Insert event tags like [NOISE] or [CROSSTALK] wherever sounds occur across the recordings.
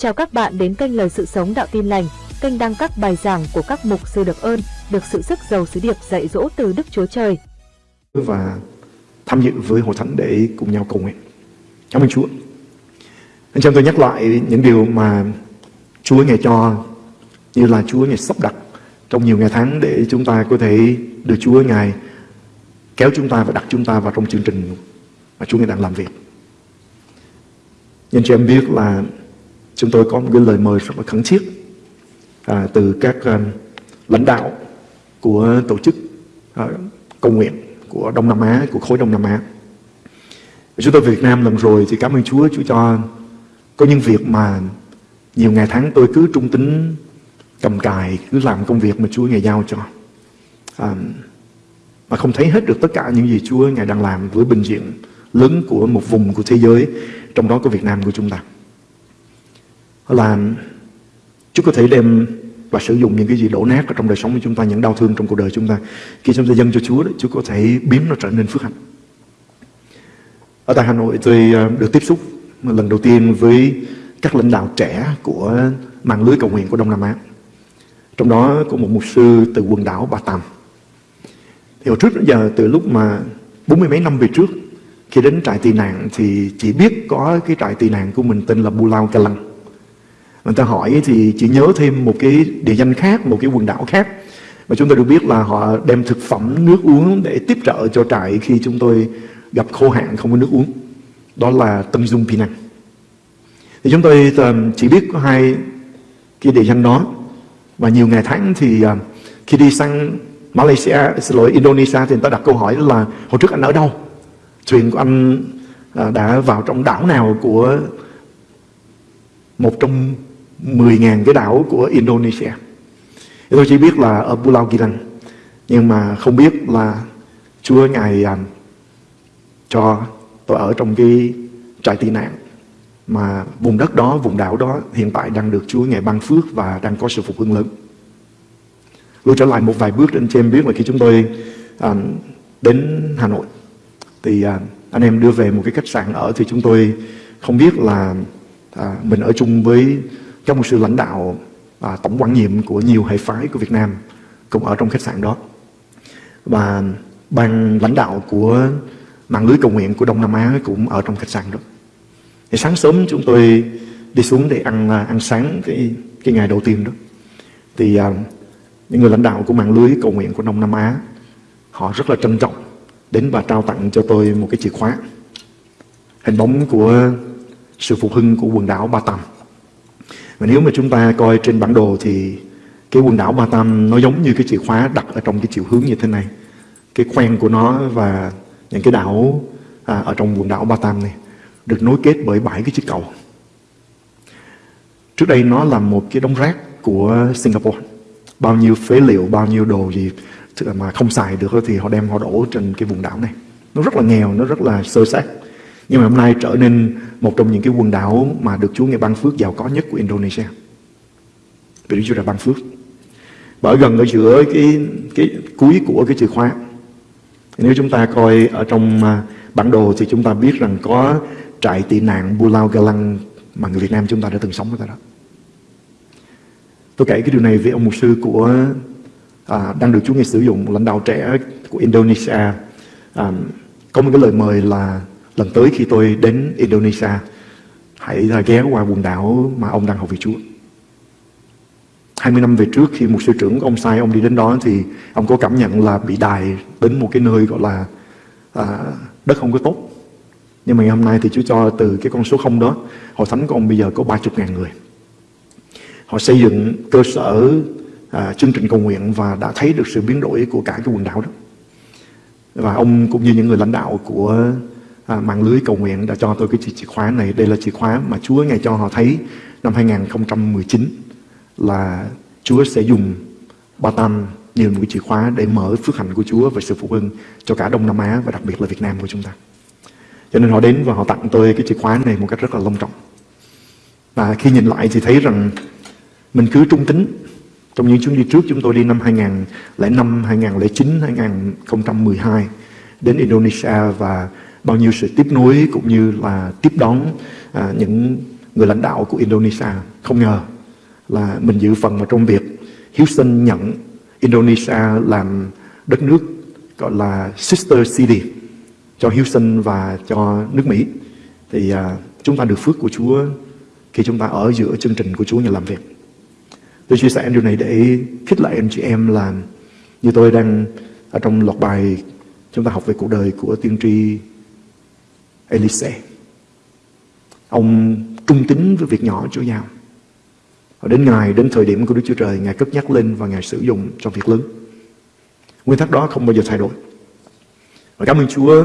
Chào các bạn đến kênh Lời Sự Sống Đạo Tin Lành, kênh đăng các bài giảng của các mục sư được ơn, được sự sức giàu sứ điệp dạy dỗ từ Đức Chúa Trời. Và tham dự với hội thánh để cùng nhau cầu nguyện. Cảm ơn Chúa. Anh em tôi nhắc lại những điều mà Chúa ngày cho như là Chúa ngày sắp đặt trong nhiều ngày tháng để chúng ta có thể được Chúa Ngài kéo chúng ta và đặt chúng ta vào trong chương trình mà Chúa Ngài đang làm việc. Nhưng chị em biết là chúng tôi có một cái lời mời rất là khẩn thiết à, từ các à, lãnh đạo của tổ chức à, cầu nguyện của Đông Nam Á, của khối Đông Nam Á. Chúng tôi về Việt Nam lần rồi thì cảm ơn Chúa, Chúa cho có những việc mà nhiều ngày tháng tôi cứ trung tính cầm cài, cứ làm công việc mà Chúa Ngài giao cho. À, mà không thấy hết được tất cả những gì Chúa Ngài đang làm với bình diện lớn của một vùng của thế giới, trong đó có Việt Nam của chúng ta. Là Chúa có thể đem và sử dụng những cái gì đổ nát ở trong đời sống của chúng ta, những đau thương trong cuộc đời chúng ta. Khi chúng ta dâng cho Chúa, Chúa có thể biến nó trở nên phước hạnh. Ở tại Hà Nội tôi ờ, được tiếp xúc lần đầu tiên với các lãnh đạo trẻ của mạng lưới cầu nguyện của Đông Nam Á. Trong đó có một mục sư từ quần đảo Ba Tam. Thì hồi trước đến giờ từ lúc mà bốn mươi mấy năm về trước khi đến trại tị nạn thì chỉ biết có cái trại tị nạn của mình tên là Bulau Kalang. Người ta hỏi thì chỉ nhớ thêm một cái địa danh khác, một cái quần đảo khác. Và chúng tôi được biết là họ đem thực phẩm, nước uống để tiếp trợ cho trại khi chúng tôi gặp khô hạn không có nước uống. Đó là Tân Dung Pinang. Thì chúng tôi ờ, chỉ biết có hai cái địa danh đó. Và nhiều ngày tháng thì ờ, khi đi sang Malaysia, xin lỗi Indonesia thì người ta đặt câu hỏi là hồi trước anh ở đâu? Thuyền của anh ờ, đã vào trong đảo nào của một trong 10.000 cái đảo của Indonesia. Thì tôi chỉ biết là ở Pulau Gilang. Nhưng mà không biết là Chúa Ngài um, cho tôi ở trong cái trại tị nạn mà vùng đất đó, vùng đảo đó hiện tại đang được Chúa Ngài ban phước và đang có sự phục hưng lớn. Lưu trở lại một vài bước trên trên em biết là khi chúng tôi um, đến Hà Nội thì uh, anh em đưa về một cái khách sạn ở thì chúng tôi không biết là à, mình ở chung với trong một lãnh đạo à, tổng quan nhiệm của nhiều hệ phái của Việt Nam cũng ở trong khách sạn đó. Và ban lãnh đạo của mạng lưới cầu nguyện của Đông Nam Á cũng ở trong khách sạn đó. Thì sáng sớm chúng tôi đi xuống để ăn à, ăn sáng cái cái ngày đầu tiên đó. Thì à, những người lãnh đạo của mạng lưới cầu nguyện của Đông Nam Á họ rất là trân trọng đến và trao tặng cho tôi một cái chìa khóa hình bóng của sự phục hưng của quần đảo Ba Tam và nếu mà chúng ta coi trên bản đồ thì cái quần đảo Ba Tam nó giống như cái chìa khóa đặt ở trong cái chiều hướng như thế này. Cái khoen của nó và những cái đảo à, ở trong quần đảo Ba Tam này được nối kết bởi bảy cái chiếc cầu. Trước đây nó là một cái đống rác của Singapore. Bao nhiêu phế liệu, bao nhiêu đồ gì mà không xài được thì họ đem họ đổ trên cái vùng đảo này. Nó rất là nghèo, nó rất là sơ sát. Nhưng mà hôm nay trở nên một trong những cái quần đảo mà được Chúa Ngài ban phước giàu có nhất của Indonesia. Vì Đức Chúa đã ban phước. Bởi gần ở giữa cái cái cuối của cái chìa khóa. Nếu chúng ta coi ở trong à, bản đồ thì chúng ta biết rằng có trại tị nạn Bulao Galang mà người Việt Nam chúng ta đã từng sống ở tại đó. Tôi kể cái điều này với ông mục sư của à, đang được Chúa Ngài sử dụng lãnh đạo trẻ của Indonesia à, có một cái lời mời là lần tới khi tôi đến Indonesia hãy ghé qua quần đảo mà ông đang học về Chúa 20 năm về trước khi một sư trưởng ông sai ông đi đến đó thì ông có cảm nhận là bị đài đến một cái nơi gọi là à, đất không có tốt. Nhưng mà ngày hôm nay thì Chúa cho từ cái con số không đó hội thánh của ông bây giờ có 30 ngàn người. Họ xây dựng cơ sở à, chương trình cầu nguyện và đã thấy được sự biến đổi của cả cái quần đảo đó. Và ông cũng như những người lãnh đạo của à, mạng lưới cầu nguyện đã cho tôi cái chìa khóa này. Đây là chìa khóa mà Chúa ngài cho họ thấy năm 2019 là Chúa sẽ dùng ba tam như một cái chìa khóa để mở phước hạnh của Chúa và sự phục hưng cho cả Đông Nam Á và đặc biệt là Việt Nam của chúng ta. Cho nên họ đến và họ tặng tôi cái chìa khóa này một cách rất là long trọng. Và khi nhìn lại thì thấy rằng mình cứ trung tính. Trong những chuyến đi trước chúng tôi đi năm 2005, 2009, 2012 đến Indonesia và bao nhiêu sự tiếp nối cũng như là tiếp đón à, những người lãnh đạo của Indonesia không ngờ là mình dự phần vào trong việc Houston nhận Indonesia làm đất nước gọi là sister city cho Houston và cho nước Mỹ thì à, chúng ta được phước của Chúa khi chúng ta ở giữa chương trình của Chúa nhà làm việc. Tôi chia sẻ điều này để khích lệ anh chị em là như tôi đang ở trong loạt bài chúng ta học về cuộc đời của tiên tri Elise. Ông trung tín với việc nhỏ Chúa giao. Và đến ngày, đến thời điểm của Đức Chúa Trời, Ngài cất nhắc lên và Ngài sử dụng trong việc lớn. Nguyên tắc đó không bao giờ thay đổi. Và cảm ơn Chúa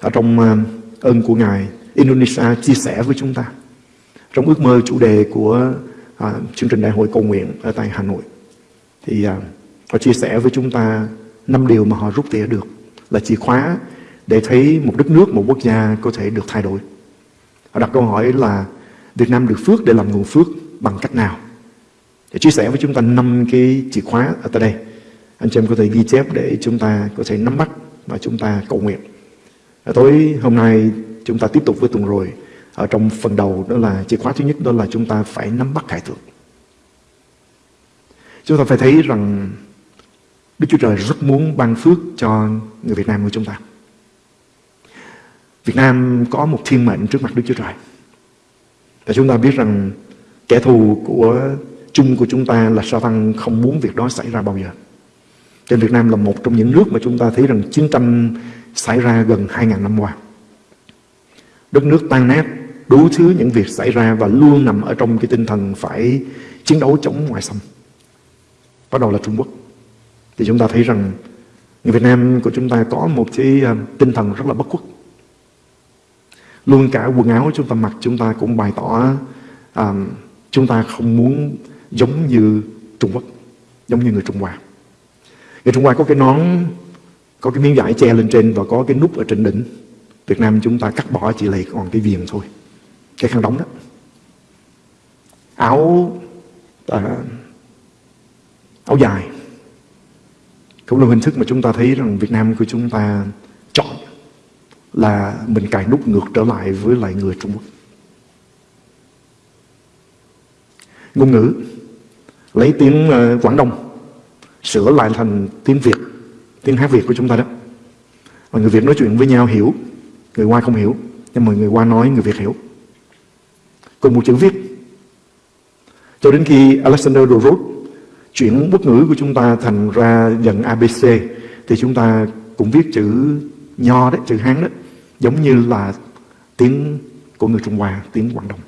ở trong à, ơn của Ngài, Indonesia chia sẻ với chúng ta trong ước mơ chủ đề của à, chương trình đại hội cầu nguyện ở tại Hà Nội. Thì à, họ chia sẻ với chúng ta năm điều mà họ rút tỉa được là chìa khóa để thấy một đất nước, một quốc gia có thể được thay đổi. Họ đặt câu hỏi là Việt Nam được phước để làm nguồn phước bằng cách nào? Để chia sẻ với chúng ta năm cái chìa khóa ở tại đây. Anh chị em có thể ghi chép để chúng ta có thể nắm bắt và chúng ta cầu nguyện. Ở tối hôm nay chúng ta tiếp tục với tuần rồi. Ở trong phần đầu đó là chìa khóa thứ nhất đó là chúng ta phải nắm bắt khải thượng. Chúng ta phải thấy rằng Đức Chúa Trời rất muốn ban phước cho người Việt Nam của chúng ta. Việt Nam có một thiên mệnh trước mặt Đức Chúa Trời. Và chúng ta biết rằng kẻ thù của chung của chúng ta là sa tăng không muốn việc đó xảy ra bao giờ. Trên Việt Nam là một trong những nước mà chúng ta thấy rằng chiến tranh xảy ra gần 2.000 năm qua. Đất nước tan nát, đủ thứ những việc xảy ra và luôn nằm ở trong cái tinh thần phải chiến đấu chống ngoại xâm. Bắt đầu là Trung Quốc. Thì chúng ta thấy rằng người Việt Nam của chúng ta có một cái ờ, tinh thần rất là bất khuất. Luôn cả quần áo chúng ta mặc chúng ta cũng bày tỏ à, chúng ta không muốn giống như Trung Quốc, giống như người Trung Hoa. Người Trung Hoa có cái nón, có cái miếng vải che lên trên và có cái nút ở trên đỉnh. Việt Nam chúng ta cắt bỏ chỉ lấy còn cái viền thôi. Cái khăn đóng đó. Áo à, áo dài cũng là hình thức mà chúng ta thấy rằng Việt Nam của chúng ta chọn là mình cài nút ngược trở lại với lại người Trung Quốc. Ngôn ngữ lấy tiếng ờ, Quảng Đông sửa lại thành tiếng Việt, tiếng hát Việt của chúng ta đó. Và người Việt nói chuyện với nhau hiểu, người Hoa không hiểu, nhưng mà người Hoa nói người Việt hiểu. Cùng một chữ viết. Cho đến khi Alexander the chuyển quốc ngữ của chúng ta thành ra dần ABC thì chúng ta cũng viết chữ nho đấy, chữ Hán đấy, giống như là tiếng của người Trung Hoa, tiếng Quảng Đông.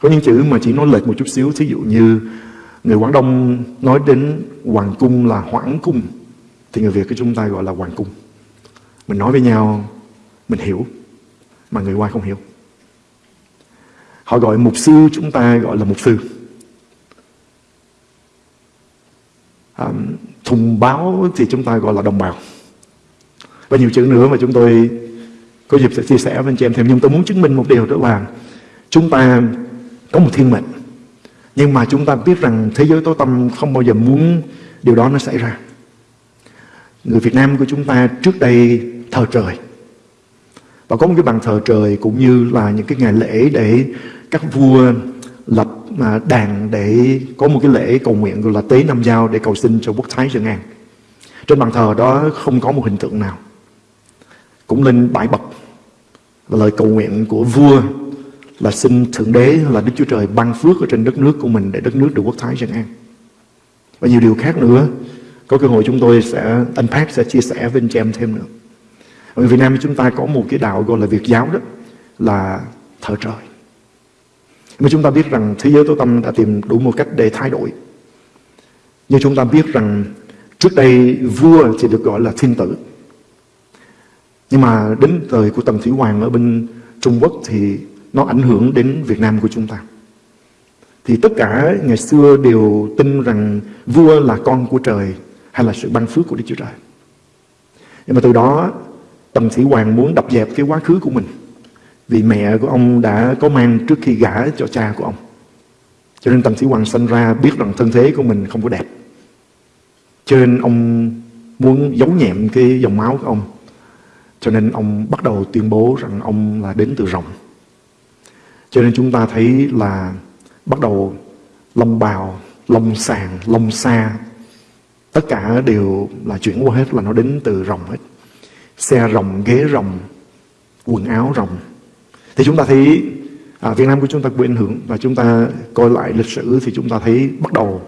Có những chữ mà chỉ nói lệch một chút xíu, thí dụ như người Quảng Đông nói đến hoàng cung là hoãn cung, thì người Việt của chúng ta gọi là hoàng cung. Mình nói với nhau, mình hiểu, mà người Hoa không hiểu. Họ gọi mục sư chúng ta gọi là mục sư. À, thùng báo thì chúng ta gọi là đồng bào và nhiều chữ nữa mà chúng tôi có dịp sẽ chia sẻ với anh chị em thêm, nhưng tôi muốn chứng minh một điều đó là chúng ta có một thiên mệnh, nhưng mà chúng ta biết rằng thế giới tối tâm không bao giờ muốn điều đó nó xảy ra người Việt Nam của chúng ta trước đây thờ trời và có một cái bàn thờ trời cũng như là những cái ngày lễ để các vua lập à, đàn để có một cái lễ cầu nguyện gọi là tế năm giao để cầu xin cho quốc thái dân an. Trên bàn thờ đó không có một hình tượng nào. Cũng lên bãi bậc và lời cầu nguyện của vua là xin Thượng Đế là Đức Chúa Trời ban phước ở trên đất nước của mình để đất nước được quốc thái dân an. Và nhiều điều khác nữa. Có cơ hội chúng tôi sẽ unpack, sẽ chia sẻ với anh chị em thêm nữa. Ở Việt Nam chúng ta có một cái đạo gọi là Việt giáo đó là thờ trời. Mà chúng ta biết rằng thế giới tối tâm đã tìm đủ một cách để thay đổi. nhưng chúng ta biết rằng trước đây vua thì được gọi là thiên tử. Nhưng mà đến thời của Tần Thủy Hoàng ở bên Trung Quốc thì nó ảnh hưởng đến Việt Nam của chúng ta. Thì tất cả ngày xưa đều tin rằng vua là con của trời hay là sự ban phước của Đức Chúa Trời. Nhưng mà từ đó, Tần Thủy Hoàng muốn đập dẹp cái quá khứ của mình vì mẹ của ông đã có mang trước khi gả cho cha của ông. Cho nên Tần Thủy Hoàng sinh ra biết rằng thân thế của mình không có đẹp. Cho nên ông muốn giấu nhẹm cái dòng máu của ông. Cho nên ông bắt đầu tuyên bố rằng ông là đến từ rồng. Cho nên chúng ta thấy là bắt đầu lông bào, lông sàng, lông xa, tất cả đều là chuyển qua hết là nó đến từ rồng hết. Xe rồng, ghế rồng, quần áo rồng. Thì chúng ta thấy à, Việt Nam của chúng ta bị ảnh hưởng và chúng ta coi lại lịch sử thì chúng ta thấy bắt đầu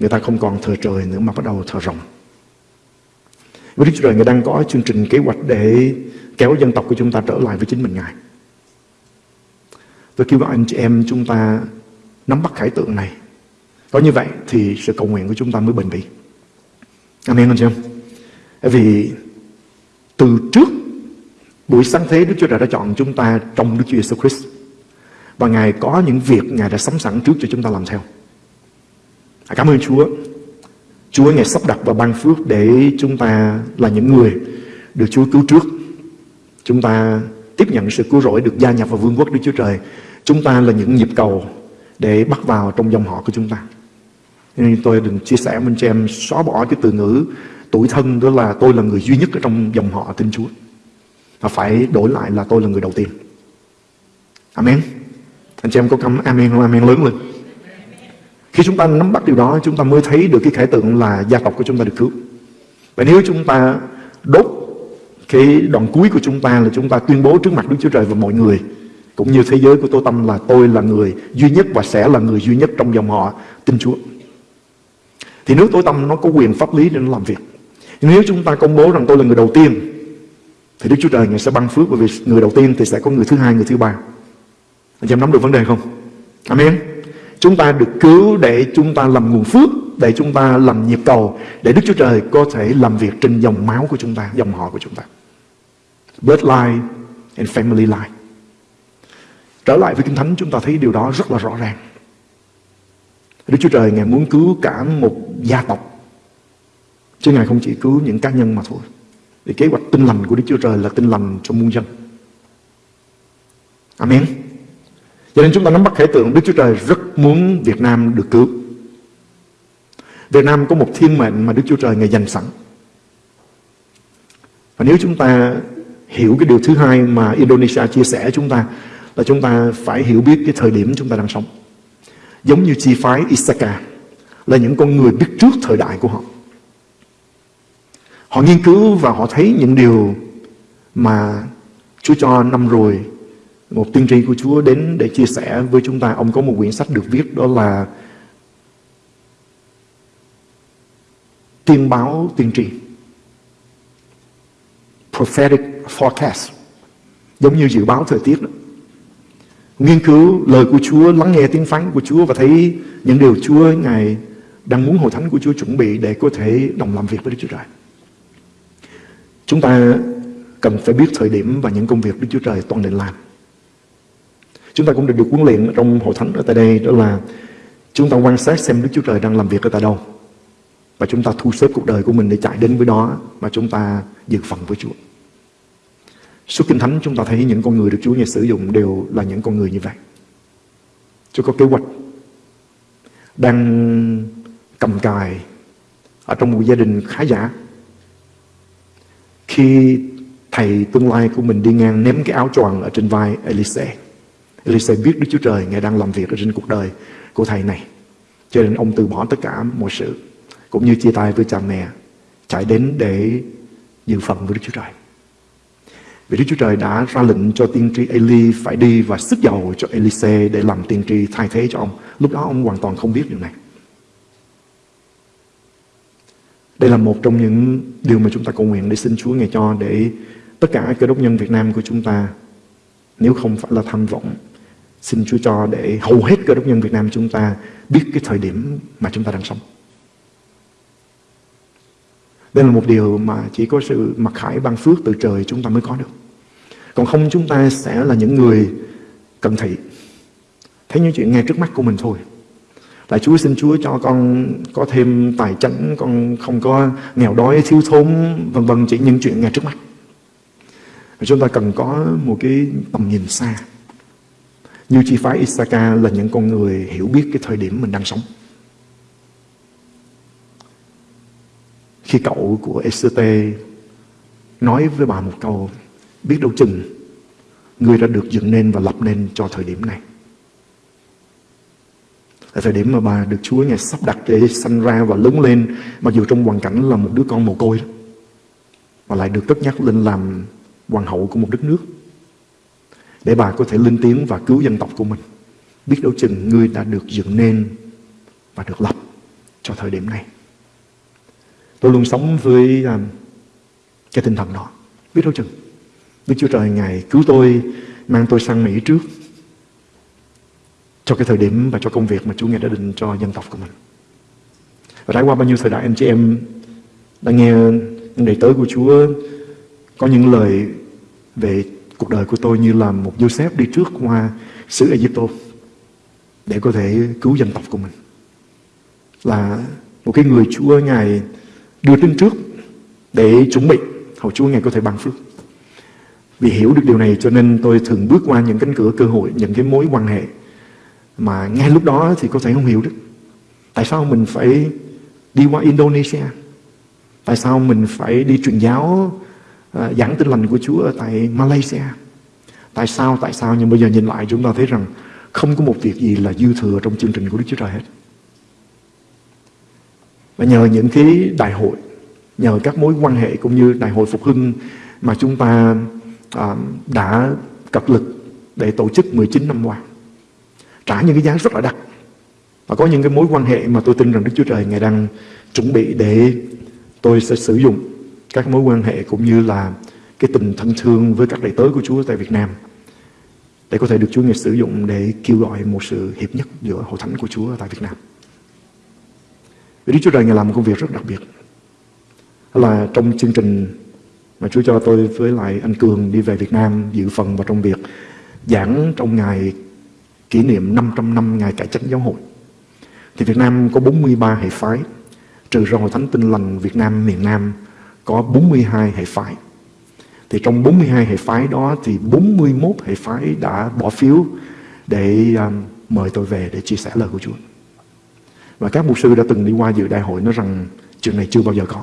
người ta không còn thờ trời nữa mà bắt đầu thờ rồng. Với Đức Chúa Trời, Ngài đang có chương trình kế hoạch để kéo dân tộc của chúng ta trở lại với chính mình, Ngài. Tôi kêu gọi anh chị em chúng ta nắm bắt khải tượng này. Có như vậy thì sự cầu nguyện của chúng ta mới bền bỉ. Amen, anh chị em. Vì từ trước, buổi sáng thế Đức Chúa Trời đã chọn chúng ta trong Đức Chúa Giêsu Christ. Và Ngài có những việc Ngài đã sắm sẵn trước cho chúng ta làm theo. Cảm ơn Chúa. Chúa Ngài sắp đặt và ban phước để chúng ta là những người được Chúa cứu trước. Chúng ta tiếp nhận sự cứu rỗi được gia nhập vào vương quốc Đức Chúa Trời. Chúng ta là những nhịp cầu để bắt vào trong dòng họ của chúng ta. Nên tôi đừng chia sẻ với anh em xóa bỏ cái từ ngữ tuổi thân, đó là tôi là người duy nhất ở trong dòng họ tin Chúa. Và phải đổi lại là tôi là người đầu tiên. Amen. Anh chị em có cắm amen không? Amen lớn lên. Khi chúng ta nắm bắt điều đó Chúng ta mới thấy được cái khải tượng là gia tộc của chúng ta được cứu. Và nếu chúng ta đốt Cái đoạn cuối của chúng ta là chúng ta tuyên bố trước mặt Đức Chúa Trời và mọi người Cũng như thế giới của Tô Tâm là tôi là người duy nhất Và sẽ là người duy nhất trong dòng họ tin Chúa. Thì nếu tối Tâm nó có quyền pháp lý để nó làm việc Nếu chúng ta công bố rằng tôi là người đầu tiên Thì Đức Chúa Trời Ngài sẽ ban phước Bởi vì người đầu tiên thì sẽ có người thứ hai, người thứ ba. Anh em nắm được vấn đề không? Amen. Chúng ta được cứu để chúng ta làm nguồn phước, Để chúng ta làm nhịp cầu, Để Đức Chúa Trời có thể làm việc trên dòng máu của chúng ta, Dòng họ của chúng ta. Bloodline and family line. Trở lại với Kinh Thánh, chúng ta thấy điều đó rất là rõ ràng. Đức Chúa Trời, Ngài muốn cứu cả một gia tộc, Chứ Ngài không chỉ cứu những cá nhân mà thôi. Vì kế hoạch tinh lành của Đức Chúa Trời là tinh lành cho muôn dân. Amen cho nên chúng ta nắm bắt khải tượng, Đức Chúa Trời rất muốn Việt Nam được cứu. Việt Nam có một thiên mệnh mà Đức Chúa Trời Ngài dành sẵn. Và nếu chúng ta hiểu cái điều thứ hai mà Indonesia chia sẻ chúng ta, là chúng ta phải hiểu biết cái thời điểm chúng ta đang sống. Giống như chi phái Isaka là những con người biết trước thời đại của họ. Họ nghiên cứu và họ thấy những điều mà Chúa cho năm rồi một tiên tri của Chúa đến để chia sẻ với chúng ta. Ông có một quyển sách được viết đó là Tiên báo tiên tri. Prophetic forecast. Giống như dự báo thời tiết đó. Nghiên cứu lời của Chúa, lắng nghe tiếng phán của Chúa và thấy những điều Chúa Ngài đang muốn hội thánh của Chúa chuẩn bị để có thể đồng làm việc với Đức Chúa Trời. Chúng ta cần phải biết thời điểm và những công việc Đức Chúa Trời toàn định làm. Chúng ta cũng được được huấn luyện trong hội thánh ở tại đây, đó là chúng ta quan sát xem Đức Chúa Trời đang làm việc ở tại đâu. Và chúng ta thu xếp cuộc đời của mình để chạy đến với đó mà chúng ta dự phần với Chúa. Suốt Kinh Thánh chúng ta thấy những con người được Chúa Ngài sử dụng đều là những con người như vậy. Chúa có kế hoạch đang cầm cài ở trong một gia đình khá giả. Khi thầy tương lai của mình đi ngang ném cái áo choàng ở trên vai Elise Elise biết Đức Chúa Trời Ngài đang làm việc ở trên cuộc đời của thầy này. Cho nên ông từ bỏ tất cả mọi sự. Cũng như chia tay với cha mẹ. Chạy đến để dự phần với Đức Chúa Trời. Vì Đức Chúa Trời đã ra lệnh cho tiên tri Eli phải đi và sức dầu cho Elise để làm tiên tri thay thế cho ông. Lúc đó ông hoàn toàn không biết điều này. Đây là một trong những điều mà chúng ta cầu nguyện để xin Chúa Ngài cho để tất cả cơ đốc nhân Việt Nam của chúng ta, nếu không phải là tham vọng Xin Chúa cho để hầu hết cơ đốc nhân Việt Nam chúng ta biết cái thời điểm mà chúng ta đang sống. Đây là một điều mà chỉ có sự mặc khải ban phước từ trời chúng ta mới có được. Còn không chúng ta sẽ là những người cận thị. Thấy những chuyện ngay trước mắt của mình thôi. Là Chúa xin Chúa cho con có thêm tài chánh, con không có nghèo đói, thiếu thốn, vân vân chỉ những chuyện ngay trước mắt. Và chúng ta cần có một cái tầm nhìn xa. Như chi phái Isaka là những con người hiểu biết cái thời điểm mình đang sống. Khi cậu của Esete nói với bà một câu, biết đâu chừng người đã được dựng nên và lập nên cho thời điểm này. là thời điểm mà bà được Chúa Ngài sắp đặt để sanh ra và lớn lên Mặc dù trong hoàn cảnh là một đứa con mồ côi đó Mà lại được tất nhắc lên làm hoàng hậu của một đất nước để bà có thể lên tiếng và cứu dân tộc của mình. Biết đâu chừng ngươi đã được dựng nên và được lập cho thời điểm này. Tôi luôn sống với um, cái tinh thần đó. Biết đâu chừng. Đức Chúa Trời Ngài cứu tôi Mang tôi sang Mỹ trước Cho cái thời điểm và cho công việc Mà Chúa Ngài đã định cho dân tộc của mình. Và trải qua bao nhiêu thời đại anh chị em Đã nghe những đầy tớ của Chúa Có những lời Về cuộc đời của tôi Như là một Joseph đi trước qua xứ Egypto Để có thể cứu dân tộc của mình Là một cái người Chúa Ngài đưa tin trước để chuẩn bị hầu Chúa Ngài có thể ban phước. Vì hiểu được điều này cho nên tôi thường bước qua những cánh cửa cơ hội, những cái mối quan hệ mà ngay lúc đó thì có thể không hiểu được. Tại sao mình phải đi qua Indonesia? Tại sao mình phải đi truyền giáo uh, giảng tin lành của Chúa ở tại Malaysia? Tại sao, tại sao? Nhưng bây giờ nhìn lại chúng ta thấy rằng không có một việc gì là dư thừa trong chương trình của Đức Chúa Trời hết. Và nhờ những cái đại hội, nhờ các mối quan hệ cũng như đại hội phục hưng mà chúng ta à, đã cập lực để tổ chức 19 năm qua. Trả những cái giá rất là đắt. Và có những cái mối quan hệ mà tôi tin rằng Đức Chúa Trời Ngài đang chuẩn bị để tôi sẽ sử dụng các mối quan hệ cũng như là cái tình thân thương với các đầy tớ của Chúa tại Việt Nam để có thể được Chúa Ngài sử dụng để kêu gọi một sự hiệp nhất giữa hội thánh của Chúa tại Việt Nam. Vì Đức Chúa Trời Ngài làm một công việc rất đặc biệt. Là trong chương trình mà Chúa cho tôi với lại anh Cường đi về Việt Nam dự phần vào trong việc giảng trong ngày kỷ niệm 500 năm ngày cải chánh giáo hội. Thì Việt Nam có 43 hệ phái, trừ ra Hội Thánh Tinh Lành Việt Nam miền Nam có 42 hệ phái. Thì trong 42 hệ phái đó thì 41 hệ phái đã bỏ phiếu để um, mời tôi về để chia sẻ lời của Chúa. Và các mục sư đã từng đi qua dự đại hội nói rằng chuyện này chưa bao giờ có.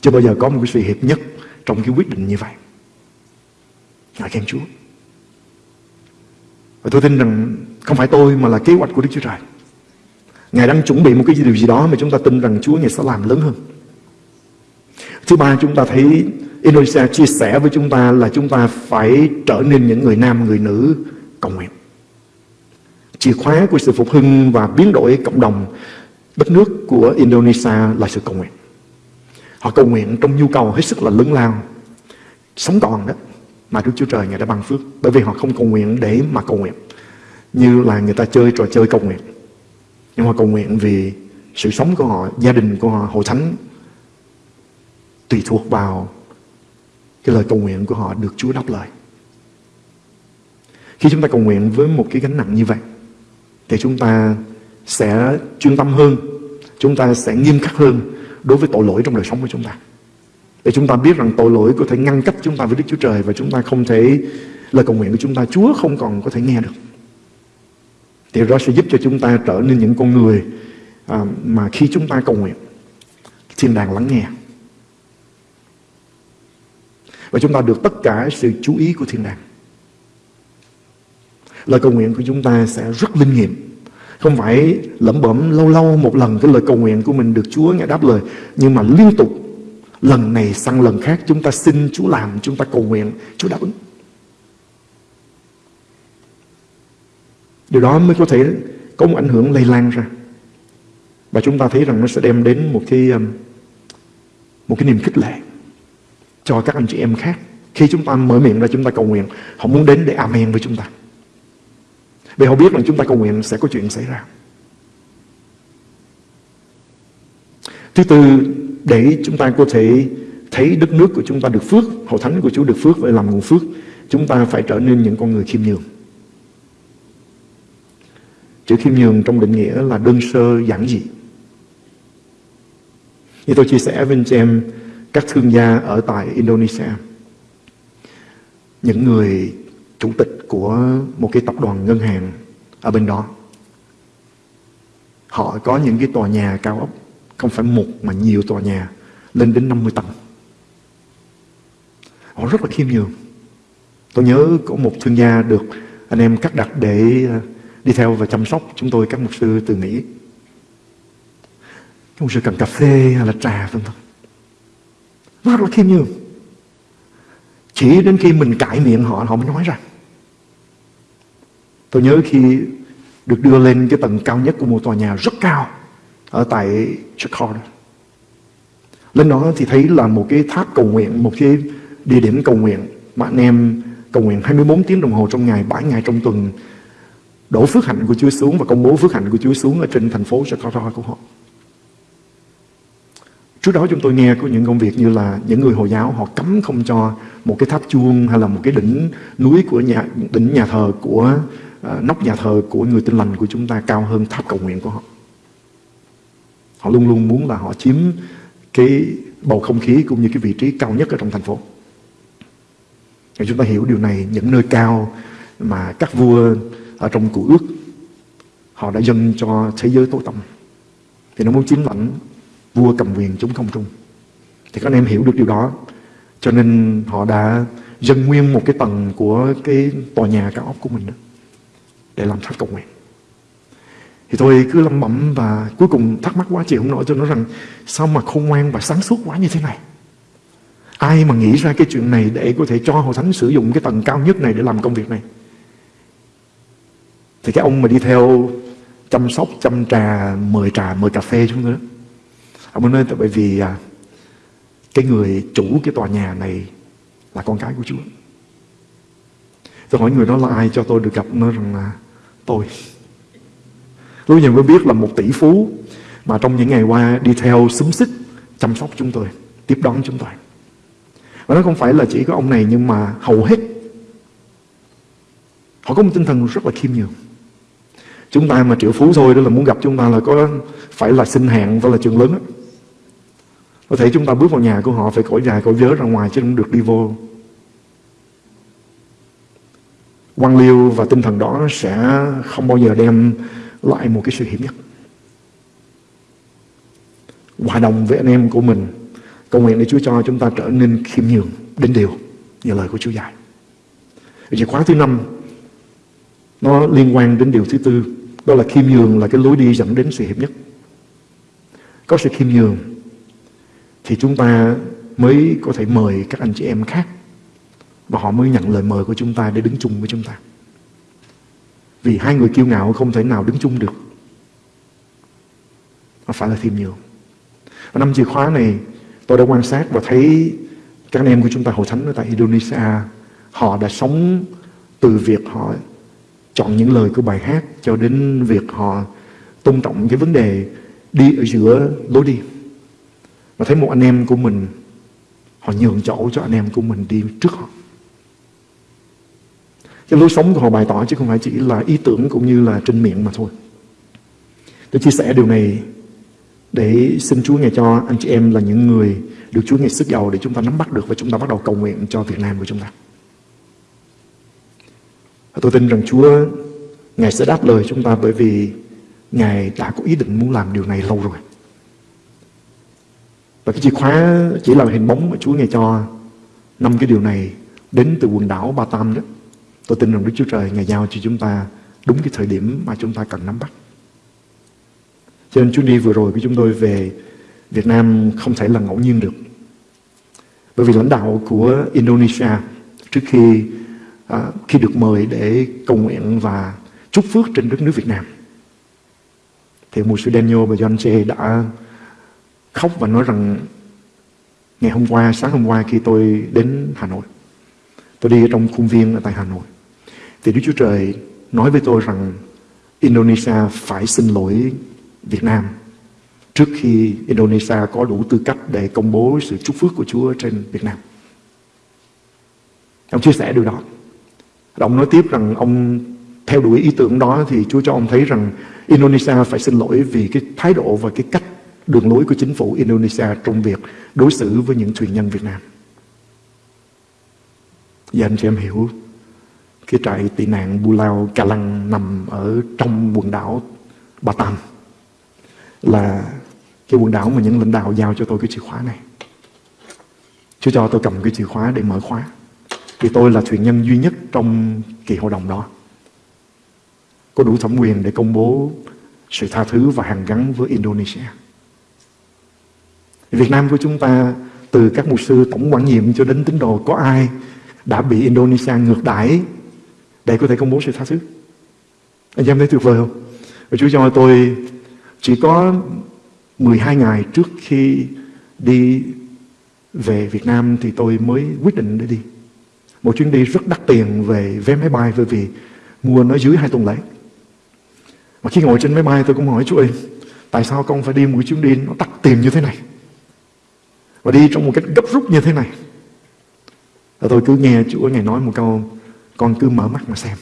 Chưa bao giờ có một cái sự hiệp nhất trong cái quyết định như vậy. Ngài khen Chúa. Và tôi tin rằng không phải tôi mà là kế hoạch của Đức Chúa Trời. Ngài đang chuẩn bị một cái điều gì đó mà chúng ta tin rằng Chúa Ngài sẽ làm lớn hơn. Thứ ba chúng ta thấy Indonesia chia sẻ với chúng ta là chúng ta phải trở nên những người nam, người nữ cầu nguyện. Chìa khóa của sự phục hưng và biến đổi cộng đồng đất nước của Indonesia là sự cầu nguyện. Họ cầu nguyện trong nhu cầu hết sức là lớn lao. Sống còn đó mà Đức Chúa Trời Ngài đã ban phước. Bởi vì họ không cầu nguyện để mà cầu nguyện. Như là người ta chơi trò chơi cầu nguyện. Nhưng họ cầu nguyện vì sự sống của họ, gia đình của họ, hội thánh tùy thuộc vào cái lời cầu nguyện của họ được Chúa đáp lời. Khi chúng ta cầu nguyện với một cái gánh nặng như vậy thì chúng ta sẽ chuyên tâm hơn, chúng ta sẽ nghiêm khắc hơn đối với tội lỗi trong đời sống của chúng ta. Để chúng ta biết rằng tội lỗi có thể ngăn cách chúng ta với Đức Chúa Trời và chúng ta không thể, lời cầu nguyện của chúng ta Chúa không còn có thể nghe được. Thì đó sẽ giúp cho chúng ta trở nên những con người à, mà khi chúng ta cầu nguyện, thiên đàng lắng nghe. Và chúng ta được tất cả sự chú ý của thiên đàng. Lời cầu nguyện của chúng ta sẽ rất linh nghiệm. Không phải lẩm bẩm lâu lâu một lần Cái lời cầu nguyện của mình được Chúa nghe đáp lời, Nhưng mà liên tục Lần này sang lần khác chúng ta xin Chúa làm, Chúng ta cầu nguyện, Chúa đáp ứng. Điều đó mới có thể có một ảnh hưởng lây lan ra. Và chúng ta thấy rằng nó sẽ đem đến một cái um, Một cái niềm khích lệ. Cho các anh chị em khác Khi chúng ta mở miệng ra chúng ta cầu nguyện Họ muốn đến để amen với chúng ta vì họ biết rằng chúng ta cầu nguyện sẽ có chuyện xảy ra. Thứ tư, để chúng ta có thể thấy đất nước của chúng ta được phước, hội thánh của Chúa được phước và làm nguồn phước, chúng ta phải trở nên những con người khiêm nhường. Chữ khiêm nhường trong định nghĩa là đơn sơ giản dị. Như tôi chia sẻ với anh chị em, các thương gia ở tại Indonesia, những người chủ tịch của một cái tập đoàn ngân hàng ở bên đó. Họ có những cái tòa nhà cao ốc, không phải một mà nhiều tòa nhà, lên đến 50 tầng. Họ rất là khiêm nhường. Tôi nhớ có một thương gia được anh em cắt đặt để ờ, đi theo và chăm sóc chúng tôi các mục sư từ Mỹ. Các mục sư cần cà phê hay là trà vân vân. Rất là khiêm nhường. Chỉ đến khi mình cãi miệng họ, họ mới nói ra. Tôi nhớ khi được đưa lên cái tầng cao nhất của một tòa nhà rất cao ở tại Chicago. Lên đó thì thấy là một cái tháp cầu nguyện, một cái địa điểm cầu nguyện mà anh em cầu nguyện 24 tiếng đồng hồ trong ngày, 7 ngày trong tuần đổ phước hạnh của Chúa xuống và công bố phước hạnh của Chúa xuống ở trên thành phố Chicago của họ. Trước đó chúng tôi nghe có những công việc như là những người Hồi giáo họ cấm không cho một cái tháp chuông hay là một cái đỉnh núi của nhà đỉnh nhà thờ của uh, nóc nhà thờ của người tin lành của chúng ta cao hơn tháp cầu nguyện của họ. Họ luôn luôn muốn là họ chiếm cái bầu không khí cũng như cái vị trí cao nhất ở trong thành phố. Thì chúng ta hiểu điều này những nơi cao mà các vua ở trong cụ ước họ đã dâng cho thế giới tối tăm thì nó muốn chiếm lãnh vua cầm quyền chống không trung. Thì các anh em hiểu được điều đó. Cho nên họ đã dâng nguyên một cái tầng của cái tòa nhà cao ốc của mình đó, để làm tháp cầu nguyện. Thì tôi cứ lẩm bẩm và cuối cùng thắc mắc quá chịu không nổi cho nó rằng sao mà khôn ngoan và sáng suốt quá như thế này? Ai mà nghĩ ra cái chuyện này để có thể cho hội thánh sử dụng cái tầng cao nhất này để làm công việc này? Thì cái ông mà đi theo chăm sóc chăm trà mời trà mời cà phê chúng tôi đó ông ấy nói tại bởi vì à, cái người chủ cái tòa nhà này là con cái của Chúa. Tôi hỏi người đó là ai cho tôi được gặp nó rằng là tôi. Tôi giờ mới biết là một tỷ phú mà trong những ngày qua đi theo xúm xích chăm sóc chúng tôi tiếp đón chúng tôi. Và nó không phải là chỉ có ông này nhưng mà hầu hết họ có một tinh thần rất là khiêm nhường. Chúng ta mà triệu phú thôi đó là muốn gặp chúng ta là có phải là xin hẹn và là trường lớn đó. Có thể chúng ta bước vào nhà của họ, phải cõi dài cõi vớ ra ngoài chứ không được đi vô. quan liêu và tinh thần đó sẽ không bao giờ đem lại một cái sự hiểm nhất. Hòa đồng với anh em của mình, cầu nguyện để Chúa cho chúng ta trở nên khiêm nhường, đến điều như lời của Chúa dạy. Chìa khóa thứ năm, nó liên quan đến điều thứ tư, đó là khiêm nhường là cái lối đi dẫn đến sự hiệp nhất. Có sự khiêm nhường thì chúng ta mới có thể mời các anh chị em khác và họ mới nhận lời mời của chúng ta để đứng chung với chúng ta. Vì hai người kiêu ngạo không thể nào đứng chung được. Nó phải là thêm nhiều Và năm chìa khóa này, tôi đã quan sát và thấy các anh em của chúng ta hội thánh ở tại Indonesia, họ đã sống từ việc họ chọn những lời của bài hát cho đến việc họ tôn trọng cái vấn đề đi ở giữa lối đi và thấy một anh em của mình, họ nhường chỗ cho anh em của mình đi trước họ cái lối sống của họ bày tỏ chứ không phải chỉ là ý tưởng cũng như là trên miệng mà thôi tôi chia sẻ điều này để xin Chúa ngài cho anh chị em là những người được Chúa ngài sức giàu để chúng ta nắm bắt được và chúng ta bắt đầu cầu nguyện cho Việt Nam của chúng ta. Và tôi tin rằng Chúa, Ngài sẽ đáp lời chúng ta bởi vì Ngài đã có ý định muốn làm điều này lâu rồi. Và cái chìa khóa chỉ là hình bóng mà Chúa nghe cho năm cái điều này đến từ quần đảo Ba Tam đó. Tôi tin rằng Đức Chúa Trời Ngài giao cho chúng ta đúng cái thời điểm mà chúng ta cần nắm bắt. Cho nên chuyến đi vừa rồi của chúng tôi về Việt Nam không thể là ngẫu nhiên được. Bởi vì lãnh đạo của Indonesia trước khi à, khi được mời để cầu nguyện và chúc phước trên đất nước Việt Nam. Thì mùa sư Daniel và John Jay đã khóc và nói rằng ngày hôm qua, sáng hôm qua khi tôi đến Hà Nội, tôi đi ở trong khuôn viên ở tại Hà Nội, thì Đức Chúa Trời nói với tôi rằng Indonesia phải xin lỗi Việt Nam trước khi Indonesia có đủ tư cách để công bố sự chúc phước của Chúa trên Việt Nam. Ông chia sẻ điều đó. Và ông nói tiếp rằng ông theo đuổi ý tưởng đó thì Chúa cho ông thấy rằng Indonesia phải xin lỗi vì cái thái độ và cái cách đường lối của chính phủ Indonesia trong việc đối xử với những thuyền nhân Việt Nam. Và anh chị em hiểu, cái trại tị nạn Bulao Cà Lăng nằm ở trong quần đảo Batam là cái quần đảo mà những lãnh đạo giao cho tôi cái chìa khóa này. Chúa cho tôi cầm cái chìa khóa để mở khóa. Vì tôi là thuyền nhân duy nhất trong kỳ hội đồng đó. có đủ thẩm quyền để công bố sự tha thứ và hàn gắn với Indonesia. Việt Nam của chúng ta từ các mục sư tổng quản nhiệm cho đến tín đồ có ai đã bị Indonesia ngược đãi để có thể công bố sự tha thứ. Anh em thấy tuyệt vời không? Và Chúa cho tôi chỉ có 12 ngày trước khi đi về Việt Nam thì tôi mới quyết định để đi. Một chuyến đi rất đắt tiền về vé máy bay bởi vì mua nó dưới hai tuần lễ. Mà khi ngồi trên máy bay tôi cũng hỏi Chúa ơi, tại sao con phải đi một chuyến đi nó đắt tiền như thế này? Và đi trong một cách gấp rút như thế này. Và tôi cứ nghe Chúa Ngài nói một câu, con cứ mở mắt mà xem.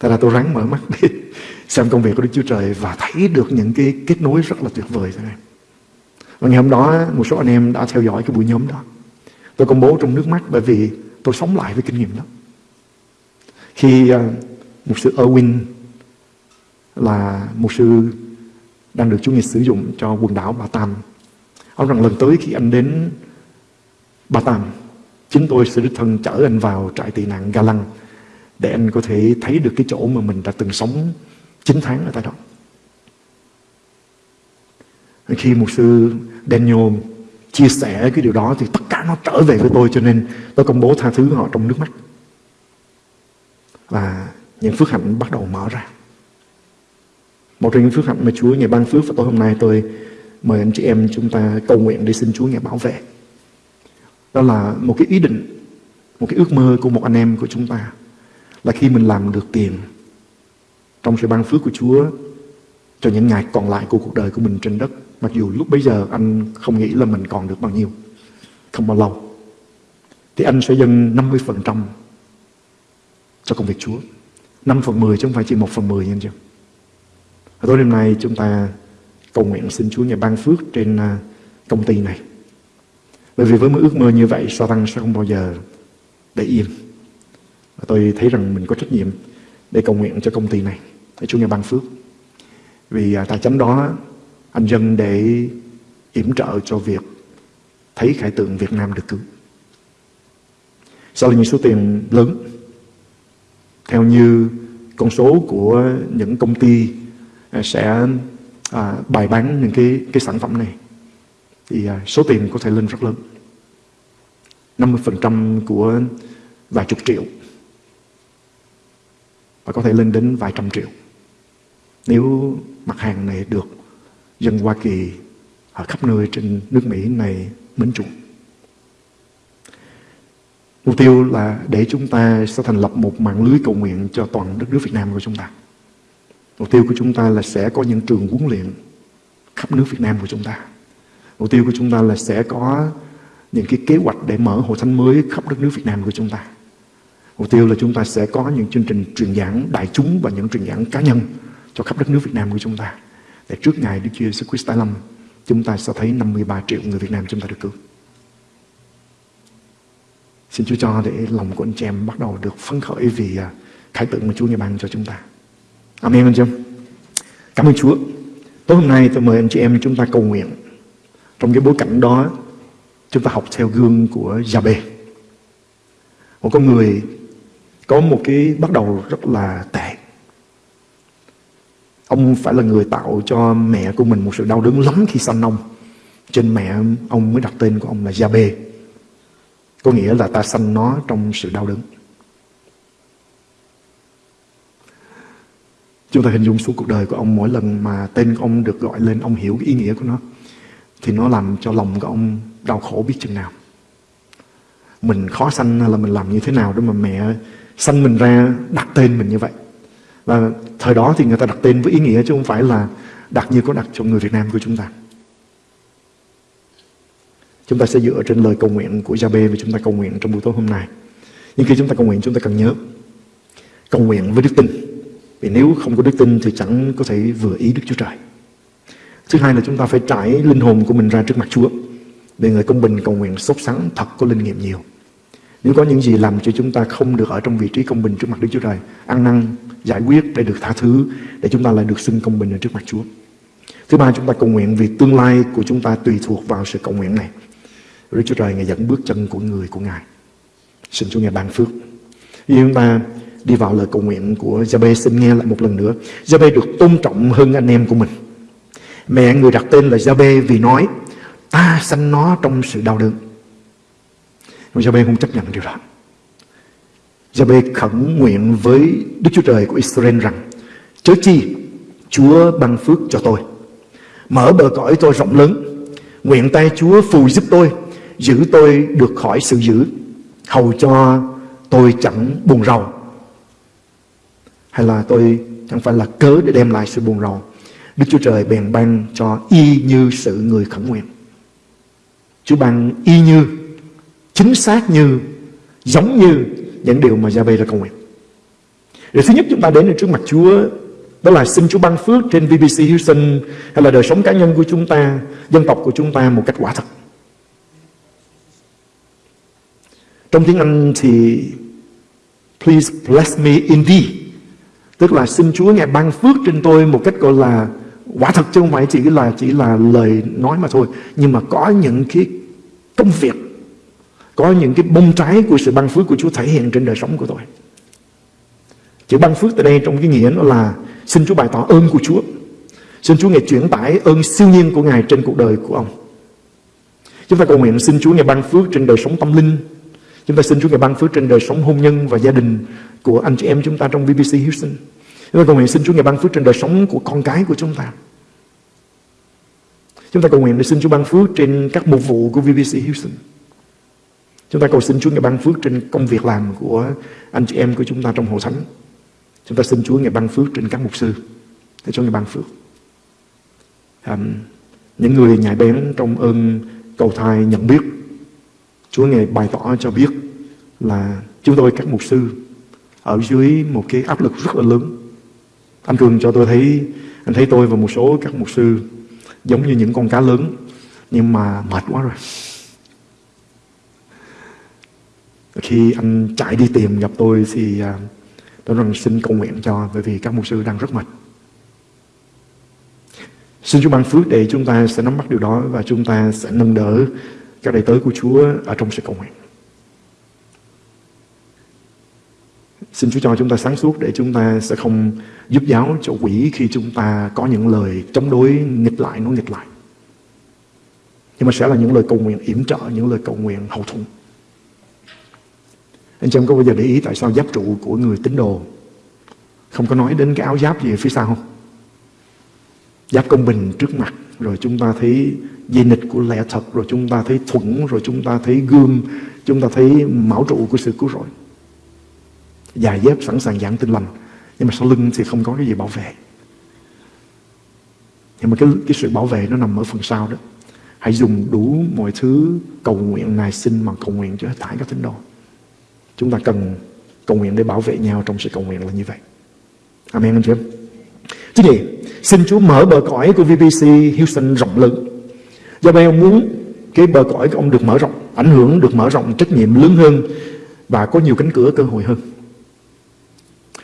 Thế là tôi ráng mở mắt để [LAUGHS] xem công việc của Đức Chúa Trời và thấy được những cái kết nối rất là tuyệt vời thế này. Và ngày hôm đó một số anh em đã theo dõi cái buổi nhóm đó. Tôi công bố trong nước mắt bởi vì tôi sống lại với kinh nghiệm đó. Khi uh, một sư Erwin là một sư đang được Chúa Ngài sử dụng cho quần đảo Ba Tam. Ông rằng lần tới khi anh đến Ba Tàm, chính tôi sẽ đích thân chở anh vào trại tị nạn Ga Lăng để anh có thể thấy được cái chỗ mà mình đã từng sống 9 tháng ở tại đó. Khi một sư Daniel chia sẻ cái điều đó thì tất cả nó trở về với tôi cho nên tôi công bố tha thứ họ trong nước mắt. Và những phước hạnh bắt đầu mở ra. Một trong những phước hạnh mà Chúa ngày ban phước và tối hôm nay tôi mời anh chị em chúng ta cầu nguyện để xin Chúa ngài bảo vệ. Đó là một cái ý định, một cái ước mơ của một anh em của chúng ta là khi mình làm được tiền trong sự ban phước của Chúa cho những ngày còn lại của cuộc đời của mình trên đất. Mặc dù lúc bấy giờ anh không nghĩ là mình còn được bao nhiêu, không bao lâu. Thì anh sẽ dâng 50% cho công việc Chúa. 5 phần 10 chứ không phải chỉ 1 phần 10 nha anh chị. Tối đêm nay chúng ta cầu nguyện xin Chúa nhà ban phước trên à, công ty này. Bởi vì với một ước mơ như vậy, Satan sẽ không bao giờ để yên. Và tôi thấy rằng mình có trách nhiệm để cầu nguyện cho công ty này, để Chúa nhà ban phước. Vì à, tài chánh đó anh dân để yểm trợ cho việc thấy khải tượng Việt Nam được cứu. Sau là những số tiền lớn theo như con số của những công ty à, sẽ à, bày bán những cái cái sản phẩm này. Thì à, số tiền có thể lên rất lớn. 50% của vài chục triệu. Và có thể lên đến vài trăm triệu. Nếu mặt hàng này được dân Hoa Kỳ ở khắp nơi trên nước Mỹ này mến chuộng. Mục tiêu là để chúng ta sẽ thành lập một mạng lưới cầu nguyện cho toàn đất nước Việt Nam của chúng ta. Mục tiêu của chúng ta là sẽ có những trường huấn luyện khắp nước Việt Nam của chúng ta. Mục tiêu của chúng ta là sẽ có những cái kế hoạch để mở hội thánh mới khắp đất nước Việt Nam của chúng ta. Mục tiêu là chúng ta sẽ có những chương trình truyền giảng đại chúng và những truyền giảng cá nhân cho khắp đất nước Việt Nam của chúng ta. Để trước ngày Đức Chúa Jesus Christ tái lâm, chúng ta sẽ thấy 53 triệu người Việt Nam chúng ta được cứu. Xin Chúa cho để lòng của anh chị em bắt đầu được phấn khởi vì à, khải tượng mà Chúa ngày ban cho chúng ta. Amen anh chị em. Cảm ơn Chúa. Tối hôm nay tôi mời anh chị em chúng ta cầu nguyện. Trong cái bối cảnh đó, chúng ta học theo gương của Gia-bê. Một con người có một cái bắt đầu rất là tệ. Ông phải là người tạo cho mẹ của mình một sự đau đớn lắm khi sanh ông. Trên mẹ ông mới đặt tên của ông là Gia-bê. Có nghĩa là ta sanh nó trong sự đau đớn. Chúng ta hình dung suốt cuộc đời của ông mỗi lần mà tên của ông được gọi lên, ông hiểu cái ý nghĩa của nó. Thì nó làm cho lòng của ông đau khổ biết chừng nào. Mình khó sanh là mình làm như thế nào để mà mẹ sanh mình ra đặt tên mình như vậy. Và thời đó thì người ta đặt tên với ý nghĩa chứ không phải là đặt như có đặt cho người Việt Nam của chúng ta. Chúng ta sẽ dựa trên lời cầu nguyện của Gia-bê và chúng ta cầu nguyện trong buổi tối hôm nay. Nhưng khi chúng ta cầu nguyện chúng ta cần nhớ cầu nguyện với đức tin. Vì nếu không có đức tin thì chẳng có thể vừa ý Đức Chúa Trời. Thứ hai là chúng ta phải trải linh hồn của mình ra trước mặt Chúa. Để người công bình cầu nguyện sốt sắng thật có linh nghiệm nhiều. Nếu có những gì làm cho chúng ta không được ở trong vị trí công bình trước mặt Đức Chúa Trời, ăn năn, giải quyết để được tha thứ, để chúng ta lại được xưng công bình ở trước mặt Chúa. Thứ ba chúng ta cầu nguyện vì tương lai của chúng ta tùy thuộc vào sự cầu nguyện này. Đức Chúa Trời Ngài dẫn bước chân của người của Ngài. Xin Chúa Ngài ban phước. Vì chúng ta đi vào lời cầu nguyện của Giabe xin nghe lại một lần nữa. Giabe được tôn trọng hơn anh em của mình. Mẹ người đặt tên là Giabe vì nói ta sanh nó trong sự đau đớn. Nhưng Jabe không chấp nhận điều đó. Giabe khẩn nguyện với Đức Chúa Trời của Israel rằng chớ chi Chúa ban phước cho tôi. Mở bờ cõi tôi rộng lớn. Nguyện tay Chúa phù giúp tôi, giữ tôi được khỏi sự dữ, hầu cho tôi chẳng buồn rầu hay là tôi chẳng phải là cớ để đem lại sự buồn rầu. Đức Chúa Trời bèn ban cho y như sự người khẩn nguyện. Chúa ban y như chính xác như giống như những điều mà Gia-bê đã cầu nguyện. Điều thứ nhất chúng ta đến trước mặt Chúa đó là xin Chúa ban phước trên BBC Houston hay là đời sống cá nhân của chúng ta, dân tộc của chúng ta một cách quả thật. Trong tiếng Anh thì Please bless me indeed Tức là xin Chúa Ngài ban phước trên tôi một cách gọi là quả thật chứ không phải chỉ là chỉ là lời nói mà thôi. Nhưng mà có những cái công việc, có những cái bông trái của sự ban phước của Chúa thể hiện trên đời sống của tôi. Chữ ban phước tại đây trong cái nghĩa nó là, xin Chúa bày tỏ ơn của Chúa. Xin Chúa Ngài chuyển tải ơn siêu nhiên của Ngài trên cuộc đời của ông. Chúng ta cầu nguyện xin Chúa Ngài ban phước trên đời sống tâm linh Chúng ta xin Chúa Ngài ban phước trên đời sống hôn nhân và gia đình của anh chị em chúng ta trong BBC Houston. Chúng ta cầu nguyện xin Chúa Ngài ban phước trên đời sống của con cái của chúng ta. Chúng ta cầu nguyện để xin Chúa ban phước trên các mục vụ của BBC Houston. Chúng ta cầu xin Chúa Ngài ban phước trên công việc làm của anh chị em của chúng ta trong hội thánh. Chúng ta xin Chúa Ngài ban phước trên các mục sư. Để cho Ngài ban phước. À, những người nhạy bén trong ơn cầu thai nhận biết Chúa Ngài bày tỏ cho biết là chúng tôi các mục sư ở dưới một cái áp lực rất là lớn. Anh Cường cho tôi thấy, anh thấy tôi và một số các mục sư giống như những con cá lớn nhưng mà mệt quá rồi. Khi anh chạy đi tìm gặp tôi thì à, tôi rằng xin cầu nguyện cho bởi vì các mục sư đang rất mệt. Xin Chúa ban phước để chúng ta sẽ nắm bắt điều đó và chúng ta sẽ nâng đỡ các đầy tớ của Chúa ở trong sự cầu nguyện. Xin Chúa cho chúng ta sáng suốt để chúng ta sẽ không giúp giáo cho quỷ khi chúng ta có những lời chống đối nghịch lại, nó nghịch lại. Nhưng mà sẽ là những lời cầu nguyện yểm trợ, những lời cầu nguyện hậu thuẫn. Anh chị em có bao giờ để ý tại sao giáp trụ của người tín đồ không có nói đến cái áo giáp gì ở phía sau không? Giáp công bình trước mặt rồi chúng ta thấy dây nịch của lẽ thật rồi chúng ta thấy thuẫn rồi chúng ta thấy gươm chúng ta thấy mão trụ của sự cứu rỗi. Dài dép sẵn sàng giảng tin lành nhưng mà sau lưng thì không có cái gì bảo vệ. Nhưng mà cái, cái sự bảo vệ nó nằm ở phần sau đó. Hãy dùng đủ mọi thứ cầu nguyện này xin mà cầu nguyện cho hết thải các tín đồ. Chúng ta cần cầu nguyện để bảo vệ nhau trong sự cầu nguyện là như vậy. Amen anh chị em. Chứ gì? xin Chúa mở bờ cõi của VBC Houston rộng lớn Do vậy ông muốn cái bờ cõi của ông được mở rộng, ảnh hưởng được mở rộng, trách nhiệm lớn hơn và có nhiều cánh cửa cơ hội hơn.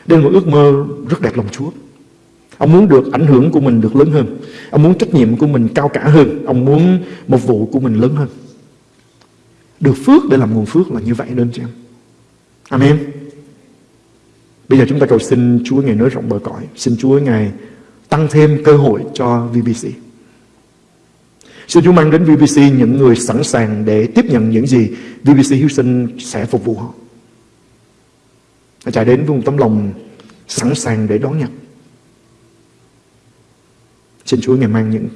Đây là một ước mơ rất đẹp lòng Chúa. Ông muốn được ảnh hưởng của mình được lớn hơn. Ông muốn trách nhiệm của mình cao cả hơn. Ông muốn một vụ của mình lớn hơn. Được phước để làm nguồn phước là như vậy nên chứ em. Amen. Bây giờ chúng ta cầu xin Chúa Ngài nới rộng bờ cõi. Xin Chúa Ngài tăng thêm cơ hội cho VBC. Xin Chúa mang đến VBC những người sẵn sàng để tiếp nhận những gì VBC Houston sẽ phục vụ họ. Họ chạy đến với một tấm lòng sẵn sàng để đón nhận. Xin Chúa ngày mang những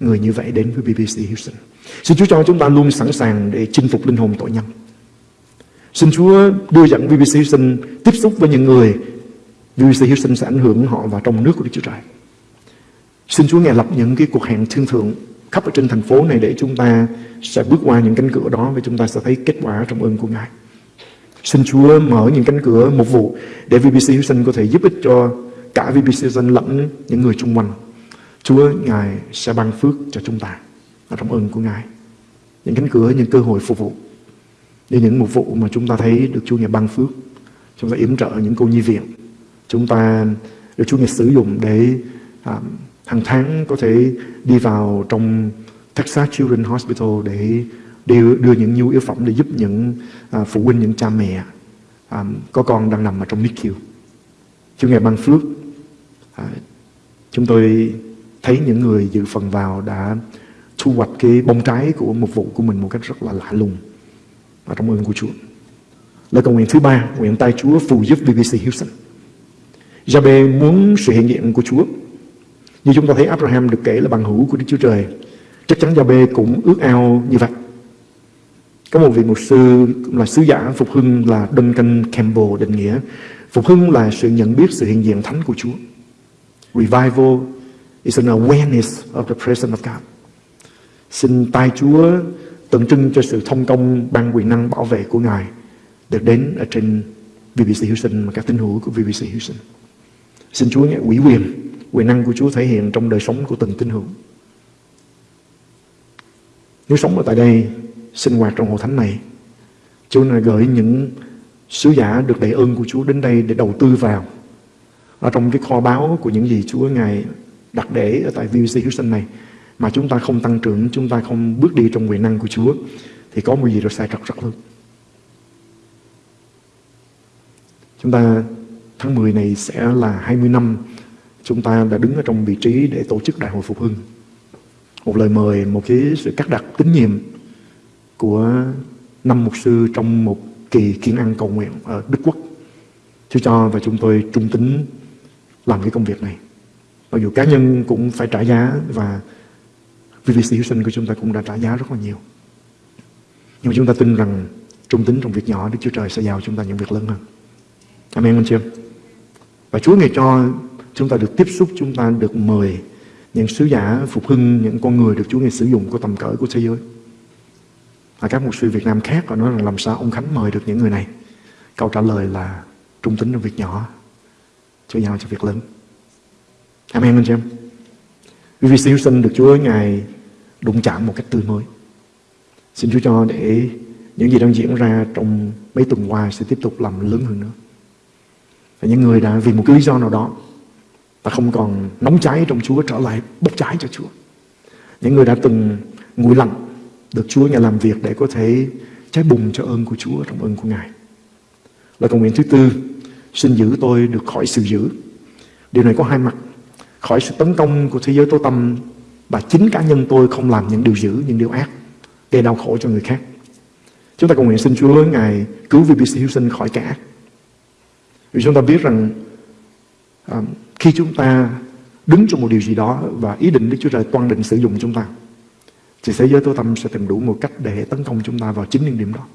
người như vậy đến với BBC Houston. Xin Chúa cho chúng ta luôn sẵn sàng để chinh phục linh hồn tội nhân. Xin Chúa đưa dẫn BBC Houston tiếp xúc với những người BBC Houston sẽ ảnh hưởng họ vào trong nước của Đức Chúa Trời. Xin Chúa Ngài lập những cái cuộc hẹn thương thượng khắp ở trên thành phố này để chúng ta sẽ bước qua những cánh cửa đó và chúng ta sẽ thấy kết quả trong ơn của Ngài. Xin Chúa mở những cánh cửa một vụ để VBC Houston có thể giúp ích cho cả VBC Houston lẫn những người chung quanh. Chúa Ngài sẽ ban phước cho chúng ta ở trong ơn của Ngài. Những cánh cửa, những cơ hội phục vụ. Như những một vụ mà chúng ta thấy được Chúa Ngài ban phước. Chúng ta yểm trợ những cô nhi viện. Chúng ta được Chúa Ngài sử dụng để à, hàng tháng có thể đi vào trong Texas Children's Hospital để đưa, đưa những nhu yếu phẩm để giúp những à, phụ huynh, những cha mẹ à, có con đang nằm ở trong NICU. Chúa Ngài ban phước, à, chúng tôi thấy những người dự phần vào đã thu hoạch cái bông trái của một vụ của mình một cách rất là lạ lùng và trong ơn của Chúa. Lời cầu nguyện thứ ba, nguyện tay Chúa phù giúp BBC Houston. Jabe muốn sự hiện diện của Chúa. Như chúng ta thấy Abraham được kể là bằng hữu của Đức Chúa Trời. Chắc chắn Jabe cũng ước ao như vậy. Có một vị mục sư cũng là sứ giả phục hưng là Duncan Campbell định nghĩa phục hưng là sự nhận biết sự hiện diện thánh của Chúa. Revival is an awareness of the presence of God. Xin tay Chúa tượng trưng cho sự thông công ban quyền năng bảo vệ của Ngài được đến ở trên BBC Houston và các tín hữu của BBC Houston. Xin Chúa nghe ủy quyền, quyền năng của Chúa thể hiện trong đời sống của từng tín hữu. Nếu sống ở tại đây, sinh hoạt trong hội thánh này, Chúa này gửi những sứ giả được đầy ơn của Chúa đến đây để đầu tư vào ở trong cái kho báu của những gì Chúa Ngài đặt để ở tại VBC Houston này mà chúng ta không tăng trưởng, chúng ta không bước đi trong quyền năng của Chúa thì có một gì đó sai trật rất lớn. Chúng ta tháng 10 này sẽ là 20 năm chúng ta đã đứng ở trong vị trí để tổ chức Đại hội Phục Hưng. Một lời mời, một cái sự cắt đặt tín nhiệm của năm mục sư trong một kỳ kiến ăn cầu nguyện ở Đức Quốc. Chúa cho và chúng tôi trung tín làm cái công việc này. Mặc dù cá nhân cũng phải trả giá và VVC sinh của chúng ta cũng đã trả giá rất là nhiều. Nhưng mà chúng ta tin rằng trung tín trong việc nhỏ Đức Chúa Trời sẽ giao chúng ta những việc lớn hơn. Amen anh chị em. Và Chúa ngày cho chúng ta được tiếp xúc, chúng ta được mời những sứ giả phục hưng, những con người được Chúa ngày sử dụng của tầm cỡ của thế giới. Và các mục sư Việt Nam khác họ nói rằng làm sao ông Khánh mời được những người này. Câu trả lời là trung tín trong việc nhỏ, Chúa giao cho việc lớn. Amen anh chị em vì siêu sinh được Chúa Ngài đụng chạm một cách tươi mới. Xin Chúa cho để những gì đang diễn ra trong mấy tuần qua sẽ tiếp tục làm lớn hơn nữa. Và những người đã vì một cái lý do nào đó ta không còn nóng cháy trong Chúa trở lại bốc cháy cho Chúa. Những người đã từng nguội lạnh được Chúa Ngài làm việc để có thể cháy bùng cho ơn của Chúa trong ơn của Ngài. Lời cầu nguyện thứ tư, xin giữ tôi được khỏi sự giữ. Điều này có hai mặt khỏi sự tấn công của thế giới tối tâm và chính cá nhân tôi không làm những điều dữ, những điều ác gây đau khổ cho người khác. Chúng ta cầu nguyện xin Chúa Ngài cứu VBC Houston khỏi cả ác. Vì chúng ta biết rằng um, khi chúng ta đứng trong một điều gì đó và ý định Đức Chúa Trời toan định sử dụng chúng ta thì thế giới tối tâm sẽ tìm đủ một cách để tấn công chúng ta vào chính những điểm đó.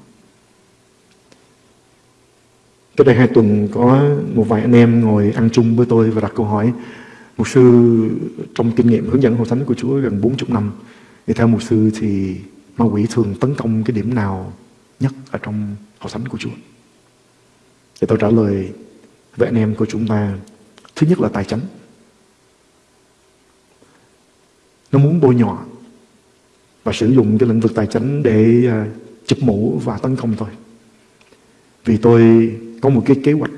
Cách đây hai tuần có một vài anh em ngồi ăn chung với tôi và đặt câu hỏi Mục sư trong kinh nghiệm hướng dẫn hội thánh của Chúa gần 40 năm thì theo mục sư thì ma quỷ thường tấn công cái điểm nào nhất ở trong hội thánh của Chúa? Thì tôi trả lời với anh em của chúng ta thứ nhất là tài chánh. Nó muốn bôi nhọ và sử dụng cái lĩnh vực tài chánh để à, chụp mũ và tấn công thôi Vì tôi có một cái kế hoạch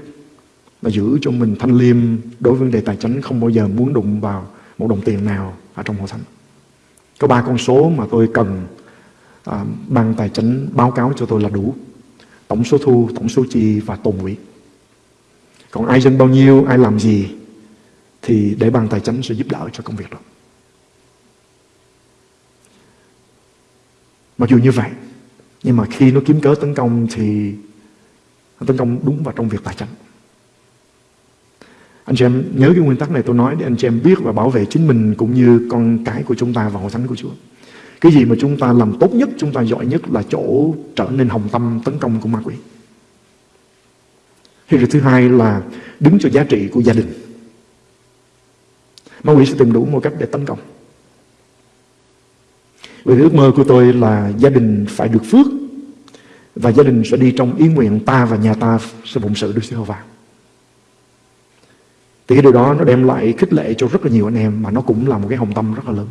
mà giữ cho mình thanh liêm đối với vấn đề tài chính không bao giờ muốn đụng vào một đồng tiền nào ở trong hội thánh. Có ba con số mà tôi cần à, ban tài chính báo cáo cho tôi là đủ. Tổng số thu, tổng số chi và tồn quỹ. Còn ai dân bao nhiêu, ai làm gì thì để ban tài chính sẽ giúp đỡ cho công việc đó. Mặc dù như vậy, nhưng mà khi nó kiếm cớ tấn công thì nó tấn công đúng vào trong việc tài chính. Anh chị em nhớ cái nguyên tắc này tôi nói để anh chị em biết và bảo vệ chính mình cũng như con cái của chúng ta và hội thánh của Chúa. Cái gì mà chúng ta làm tốt nhất, chúng ta giỏi nhất là chỗ trở nên hồng tâm tấn công của ma quỷ. Hay thứ hai là đứng cho giá trị của gia đình. Ma quỷ sẽ tìm đủ mọi cách để tấn công. Vì ước mơ của tôi là gia đình phải được phước và gia đình sẽ đi trong ý nguyện ta và nhà ta sẽ phụng sự Đức Giê-hô-va. Thì cái điều đó nó đem lại khích lệ cho rất là nhiều anh em mà nó cũng là một cái hồng tâm rất là lớn.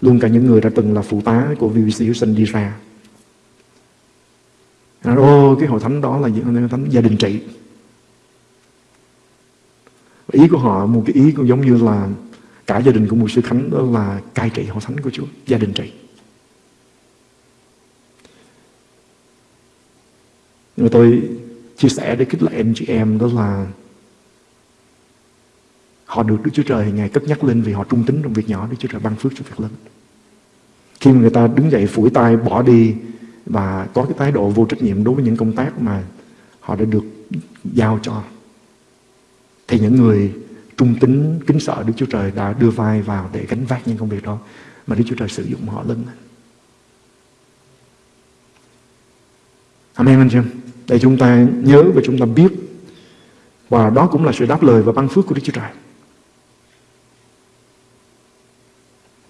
Luôn cả những người đã từng là phụ tá của VBC Houston đi ra. Nói, ô cái hội thánh đó là hội thánh gia đình trị. Ý của họ một cái ý cũng giống như là cả gia đình của một sư Khánh đó là cai trị hội thánh của Chúa, gia đình trị. Nhưng mà tôi chia sẻ để khích lệ anh chị em đó là họ được Đức Chúa Trời ngày cất nhắc lên vì họ trung tín trong việc nhỏ, Đức Chúa Trời ban phước cho việc lớn. Khi mà người ta đứng dậy phủi tay, bỏ đi và có cái thái độ vô trách nhiệm đối với những công tác mà họ đã được giao cho, thì những người trung tín, kính sợ Đức Chúa Trời đã đưa vai vào để gánh vác những công việc đó mà Đức Chúa Trời sử dụng họ lên. Amen, anh chị em. Để chúng ta nhớ và chúng ta biết, và đó cũng là sự đáp lời và ban phước của Đức Chúa Trời.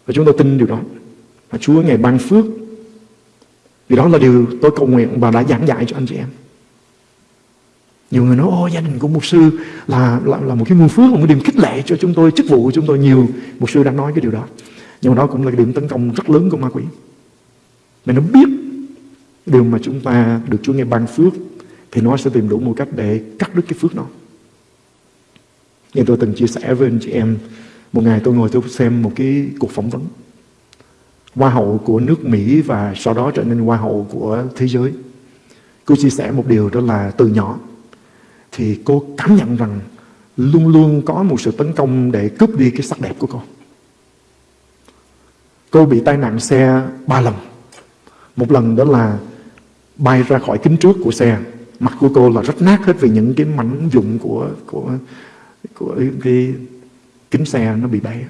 Và chúng tôi tin điều đó. Và Chúa ngày ban phước vì đó là điều tôi cầu nguyện và đã giảng dạy cho anh chị em. Nhiều người nói ô gia đình của mục sư là, là là một cái nguồn phước một cái điểm khích lệ cho chúng tôi chức vụ của chúng tôi nhiều. Mục sư đã nói cái điều đó. Nhưng mà đó cũng là cái điểm tấn công rất lớn của ma quỷ. Mà nó biết điều mà chúng ta được Chúa nghe ban phước thì nó sẽ tìm đủ một cách để cắt đứt cái phước đó. Như tôi từng chia sẻ với anh chị em một ngày tôi ngồi tôi xem một cái cuộc phỏng vấn hoa hậu của nước Mỹ và sau đó trở nên hoa hậu của thế giới cô chia sẻ một điều đó là từ nhỏ, thì cô cảm nhận rằng luôn luôn có một sự tấn công để cướp đi cái sắc đẹp của cô. Cô bị tai nạn xe ba lần. Một lần đó là bay ra khỏi kính trước của xe. Mặt của cô là rất nát hết vì những cái mảnh dụng của của của cái kính xe nó bị bể.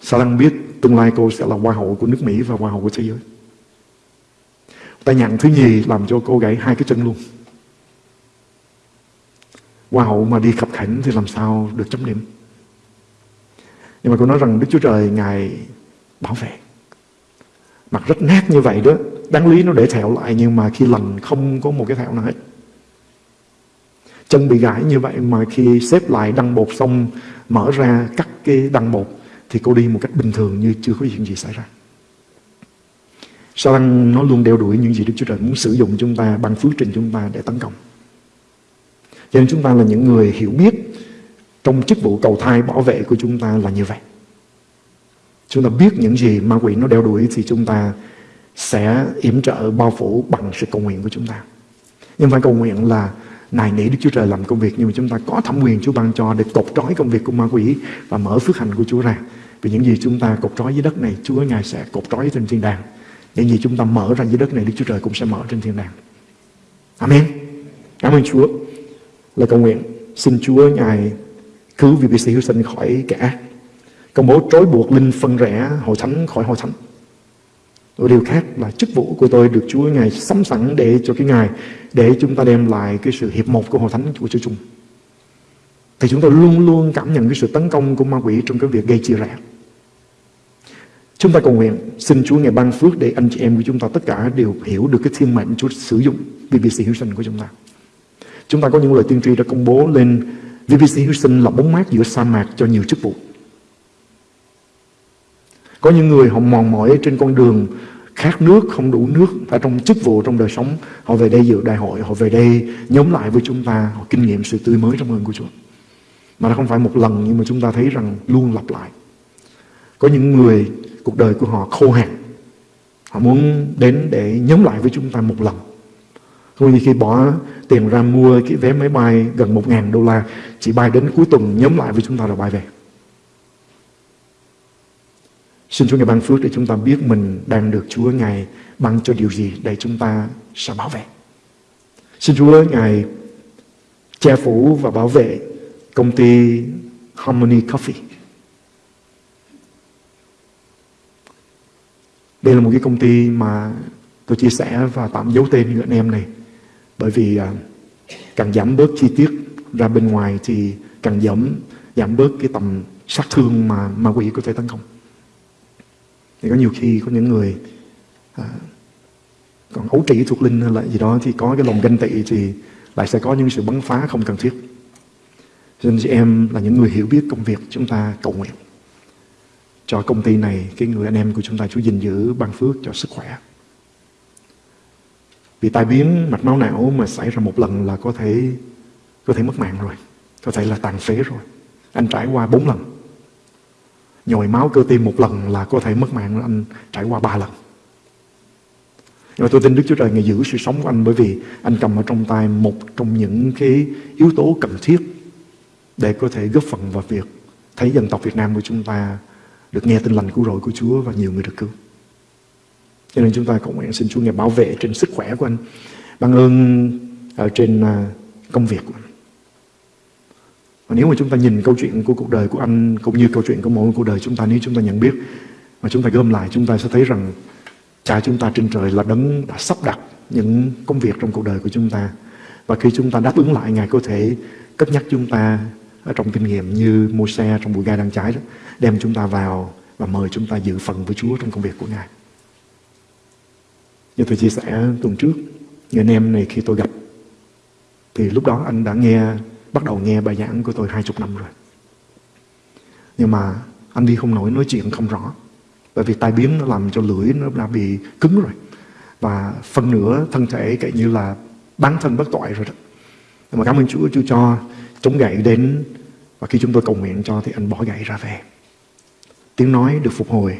Sao biết tương lai cô sẽ là hoa hậu của nước Mỹ và hoa hậu của thế giới. Tai nạn thứ nhì làm cho cô gãy hai cái chân luôn. Hoa hậu mà đi khập khảnh thì làm sao được chấm điểm. Nhưng mà cô nói rằng Đức Chúa Trời Ngài bảo vệ. Mặt rất nát như vậy đó, đáng lý nó để thẹo lại nhưng mà khi lành không có một cái thẹo nào hết. Chân bị gãy như vậy mà khi xếp lại đăng bột xong, mở ra cắt cái đăng bột thì cô đi một cách bình thường như chưa có chuyện gì xảy ra. Sao tăng nó luôn đeo đuổi những gì Đức Chúa Trời muốn sử dụng chúng ta bằng phước trình chúng ta để tấn công. Cho nên chúng ta là những người hiểu biết trong chức vụ cầu thai bảo vệ của chúng ta là như vậy. Chúng ta biết những gì ma quỷ nó đeo đuổi thì chúng ta sẽ yểm trợ, bao phủ bằng sự cầu nguyện của chúng ta. Nhưng phải cầu nguyện là nài nỉ Đức Chúa Trời làm công việc nhưng mà chúng ta có thẩm quyền Chúa ban cho để cột trói công việc của ma quỷ và mở phước hạnh của Chúa ra. Vì những gì chúng ta cột trói dưới đất này, Chúa Ngài sẽ cột trói trên thiên đàng. Những gì chúng ta mở ra dưới đất này, Đức Chúa Trời cũng sẽ mở trên thiên đàng. Amen. Cảm ơn Chúa. Lời cầu nguyện, xin Chúa Ngài cứu VBC hữu Sinh khỏi kẻ ác. Công bố trói buộc linh phân rẽ hội thánh khỏi hội thánh. Điều khác là chức vụ của tôi được Chúa Ngài sắm sẵn để cho cái Ngài, để chúng ta đem lại cái sự hiệp một của hội thánh của Chúa Chung. Thì chúng tôi luôn luôn cảm nhận cái sự tấn công của ma quỷ trong cái việc gây chia rẽ. Chúng ta cầu nguyện, xin Chúa Ngài ban phước để anh chị em của chúng ta tất cả đều hiểu được cái thiên mệnh Chúa sử dụng BBC Houston Sinh của chúng ta. Chúng ta có những lời tiên tri đã công bố lên VBC Houston là bóng mát giữa sa mạc cho nhiều chức vụ. Có những người họ mòn mỏi trên con đường khát nước, không đủ nước và trong chức vụ, trong đời sống. Họ về đây dự đại hội, họ về đây nhóm lại với chúng ta, họ kinh nghiệm sự tươi mới trong ơn của Chúa. Mà nó không phải một lần nhưng mà chúng ta thấy rằng luôn lặp lại. Có những người, cuộc đời của họ khô hạn. Họ muốn đến để nhóm lại với chúng ta một lần. Không như khi bỏ tiền ra mua cái vé máy bay gần 1.000 đô la, chỉ bay đến cuối tuần nhóm lại với chúng ta là bay về. Xin Chúa Ngài ban phước để chúng ta biết mình đang được Chúa Ngài ban cho điều gì để chúng ta sẽ bảo vệ. Xin Chúa Ngài che phủ và bảo vệ công ty Harmony Coffee. Đây là một cái công ty mà tôi chia sẻ và tạm giấu tên những anh em này. Bởi vì à, càng giảm bớt chi tiết ra bên ngoài thì càng giảm giảm bớt cái tầm sát thương mà ma quỷ có thể tấn công. Thì có nhiều khi có những người à, còn ấu trĩ thuộc linh hay là gì đó thì có cái lòng ganh tị thì lại sẽ có những sự bắn phá không cần thiết. Cho nên chị em là những người hiểu biết công việc chúng ta cầu nguyện cho công ty này, cái người anh em của chúng ta chú gìn giữ ban phước cho sức khỏe. Vì tai biến mạch máu não mà xảy ra một lần là có thể có thể mất mạng rồi. Có thể là tàn phế rồi. Anh trải qua bốn lần. Nhồi máu cơ tim một lần là có thể mất mạng, anh trải qua ba lần. Nhưng mà tôi tin Đức Chúa Trời Ngài giữ sự sống của anh bởi vì anh cầm ở trong tay một trong những cái yếu tố cần thiết để có thể góp phần vào việc thấy dân tộc Việt Nam của chúng ta được nghe tin lành cứu rỗi của Chúa và nhiều người được cứu. Cho nên chúng ta cầu nguyện xin Chúa Ngài bảo vệ trên sức khỏe của anh. ban ơn ở trên à, công việc của anh. Và nếu mà chúng ta nhìn câu chuyện của cuộc đời của anh cũng như câu chuyện của mỗi cuộc đời chúng ta nếu chúng ta nhận biết mà chúng ta gom lại chúng ta sẽ thấy rằng cha chúng ta trên trời là đấng đã sắp đặt những công việc trong cuộc đời của chúng ta và khi chúng ta đáp ứng lại Ngài có thể cất nhắc chúng ta ở trong kinh nghiệm như mua xe trong bụi gai đang cháy đó đem chúng ta vào và mời chúng ta dự phần với Chúa trong công việc của Ngài. Như tôi chia sẻ tuần trước, người anh em này khi tôi gặp thì lúc đó anh đã nghe bắt đầu nghe bài giảng của tôi hai chục năm rồi. Nhưng mà anh đi không nổi nói chuyện không rõ. Bởi vì tai biến nó làm cho lưỡi nó đã bị cứng rồi. Và phần nửa thân thể kể như là bán thân bất tội rồi đó. Nhưng mà cảm ơn Chúa, Chúa cho chống gậy đến và khi chúng tôi cầu nguyện cho thì anh bỏ gậy ra về. Tiếng nói được phục hồi.